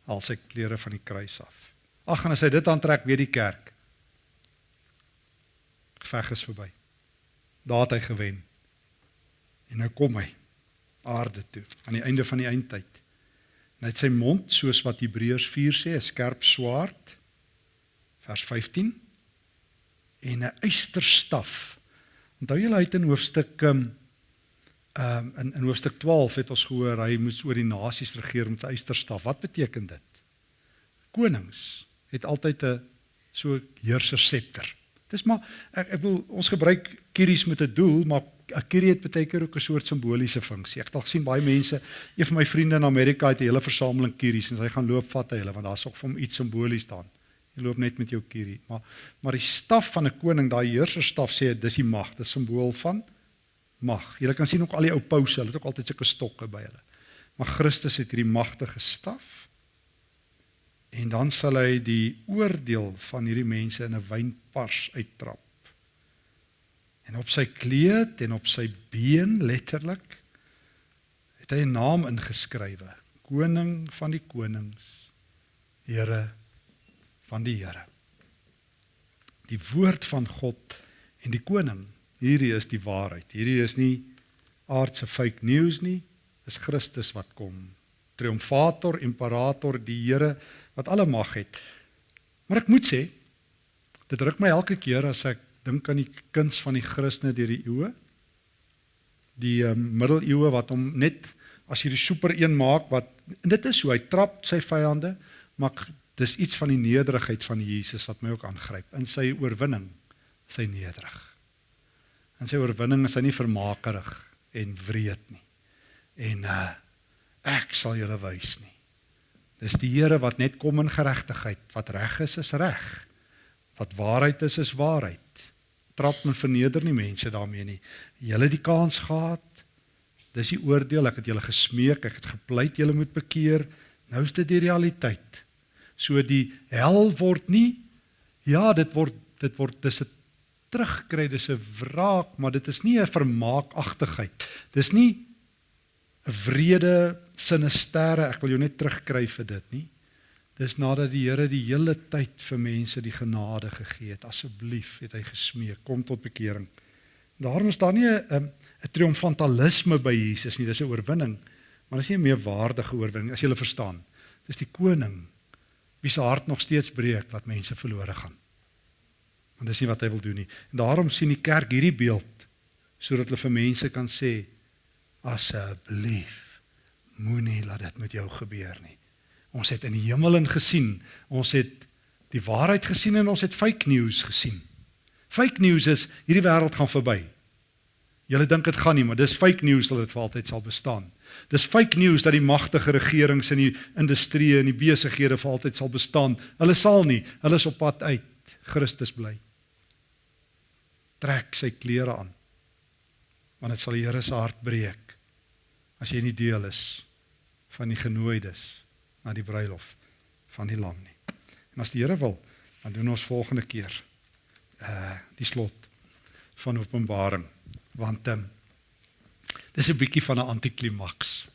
al sy klere van die kruis af. Ag en as hy dit aantrek, weet die kerk geveg is verby. Daar het hy gewen. En nou kom hy aarde toe aan die einde van die eindtyd. En hy het sy mond soos wat Hebreërs 4 sê, 'n skerp swaard. Vers 15 en 'n eysterstaf. Onthou julle uit in hoofstuk ehm um, in in hoofstuk 12 het ons gehoor hy moes oor die nasies regeer met 'n eysterstaf. Wat beteken dit? Konings het altyd 'n so heerser scepter. Dis maar ek ek wil ons gebruik kieries met 'n doel, maar 'n kierie het baie keer ook 'n soort simboliese funksie. Ek het al sien baie mense, een van my vriende in Amerika het 'n hele versameling kieries en hy gaan loop vat hy hulle want daar's ook vir hom iets simbolies staan. Jy loop net met jou kierie, maar maar die staf van 'n koning, daai heerserstaf sê dis die mag, dis simbool van mag. Jy kan sien ook al die ou pouse, hulle het ook altyd sulke stokke by hulle. Maar Christus het hierdie magtige staf en dan sal hy die oordeel van hierdie mense in 'n wynpars uittrap. En op sy kleed en op sy been letterlik het hy 'n naam ingeskrywe: Koning van die konings, Here van die Here. Die woord van God en die koning. Hierdie is die waarheid. Hierdie is nie aardse fake news nie. Dis Christus wat kom. Triomfator, imperator, die Here wat alle mag het. Maar ek moet sê, dit ruk my elke keer as ek dink aan die kuns van die Christene deur die eeue. Die um, middeleeue wat hom net as hierdie super een maak wat dit is so hy trap sy vyande, maar dis iets van die nederigheid van Jesus wat my ook aangryp in sy oorwinning, sy nederig. In sy oorwinning is hy nie vermakerig en wreed nie. En uh ek sal julle wys nie. Dis die Here wat net kom in geregtigheid. Wat reg is, is reg. Wat waarheid is, is waarheid. Trap en verneder nie mense daarmee nie. Julle die kans gehad. Dis die oordeel. Ek het julle gesmeek, ek het gepleit julle moet bekeer. Nou is dit die realiteit. So die hel word nie ja, dit word dit word dis 'n terugkry, dis 'n wraak, maar dit is nie 'n vermaakagtigheid. Dis nie 'n wrede sinistere, ek wil jou net terugkry vir dit nie. Dis nadat die Here die hele tyd vir mense die genade gegee het. Asseblief het hy gesmeek, kom tot bekering. Daarom is daar nie 'n 'n triomfantalisme by Jesus nie, dis 'n oorwinning, maar dis nie 'n meewaardige oorwinning as jy hulle verstaan. Dis die koning wie se hart nog steeds breek wat mense verlore gaan. Want dis nie wat hy wil doen nie. En daarom sien die kerk hierdie beeld sodat hulle vir mense kan sê asseblief moenie laat dit met jou gebeur nie. Ons het in die hemel in gesien, ons het die waarheid gesien en ons het fake news gesien. Fake news is hierdie wêreld gaan verby. Julle dink dit gaan nie, maar dis fake news dat dit vir altyd sal bestaan. Dis fake news dat die magtige regerings in die industrie en die besighede vir altyd sal bestaan. Hulle sal nie, hulle is op pad uit. Christus bly. Trek sy klere aan. Want dit sal die Here se hart breek as jy nie deel is van die genooides na die bruilof van die lam nie. En as die Here wil, dan doen ons volgende keer uh die slot van Openbaring want um, dis 'n bietjie van 'n antiklimaks.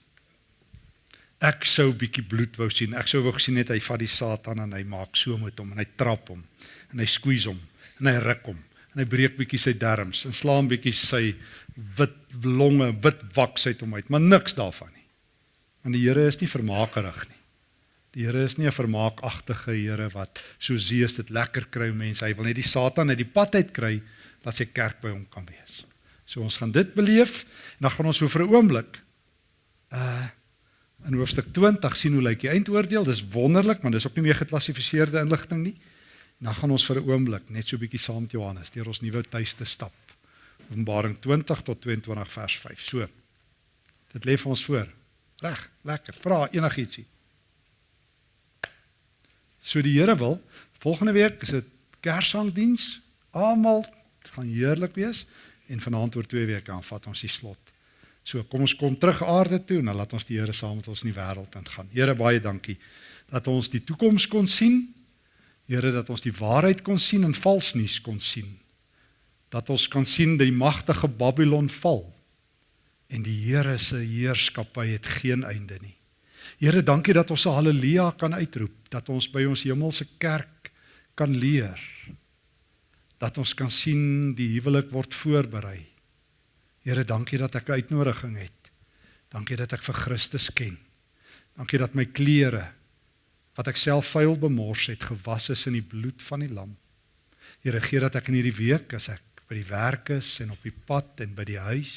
Ek sou bietjie bloed wou sien. Ek sou wou gesien net hy vat die Satan en hy maak so met hom en hy trap hom en hy skuis hom en hy ruk hom en hy breek bietjie sy darmes en slaan bietjie sy wit longe, wit waks uit hom uit, maar niks daarvan nie. Want die Here is nie vermaakerig nie. Die Here is nie 'n vermaakagtige Here wat so seës dit lekker kry mense. Hy wil net die Satan uit die pad uit kry dat sy kerk by hom kan wees. So ons gaan dit beleef en dan gaan ons vir 'n oomblik uh in hoofstuk 20 sien hoe lyk die eindoordeel. Dis wonderlik, want dis ook nie meer geklassifiseerde inligting nie. En dan gaan ons vir 'n oomblik net so 'n bietjie saam met Johannes deur ons nuwe tuiste stap. Openbaring 20 tot 22 vers 5. So. Dit lê vir ons voor. Reg, lekker. Vra enigietsie. So die Here wil volgende week is dit Kerssangdiens. Almal gaan heerlik wees en vanaand oor 2 weke aan vat ons die slot. So kom ons kom terug aarde toe en dan laat ons die Here saam met ons in die wêreld ingaan. Here baie dankie dat ons die toekoms kon sien. Here dat ons die waarheid kon sien en vals nuus kon sien. Dat ons kan sien die magtige Babylon val en die Here se heerskappy het geen einde nie. Here, dankie dat ons 'n haleluja kan uitroep, dat ons by ons hemelse kerk kan leer. Dat ons kan sien die huwelik word voorberei. Here, dankie dat ek 'n uitnodiging het. Dankie dat ek vir Christus ken. Dankie dat my klere wat ek self vuil bemors het, gewas is in die bloed van die lam. Here, gee dat ek in hierdie week as ek by die werk is en op die pad en by die huis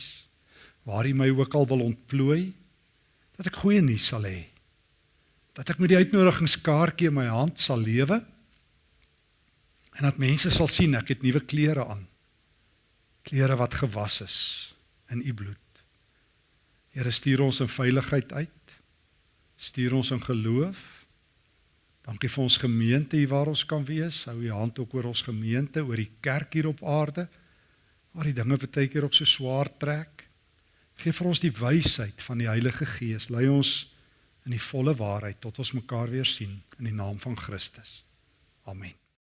waar U my ook al wil ontplooi, dat ek goeie nuus sal hê dat ek met die uitnodigingskaartjie in my hand sal lewe en dat mense sal sien ek het nuwe klere aan. Klere wat gewas is in u bloed. Here stuur ons in veiligheid uit. Stuur ons in geloof. Dankie vir ons gemeente hier waar ons kan wees. Hou u hand ook oor ons gemeente, oor die kerk hier op aarde waar die dinge baie keer ook so swaar trek. Geef vir ons die wysheid van die Heilige Gees. Lei ons in die volle waarheid tot ons mekaar weer sien in die naam van Christus. Amen.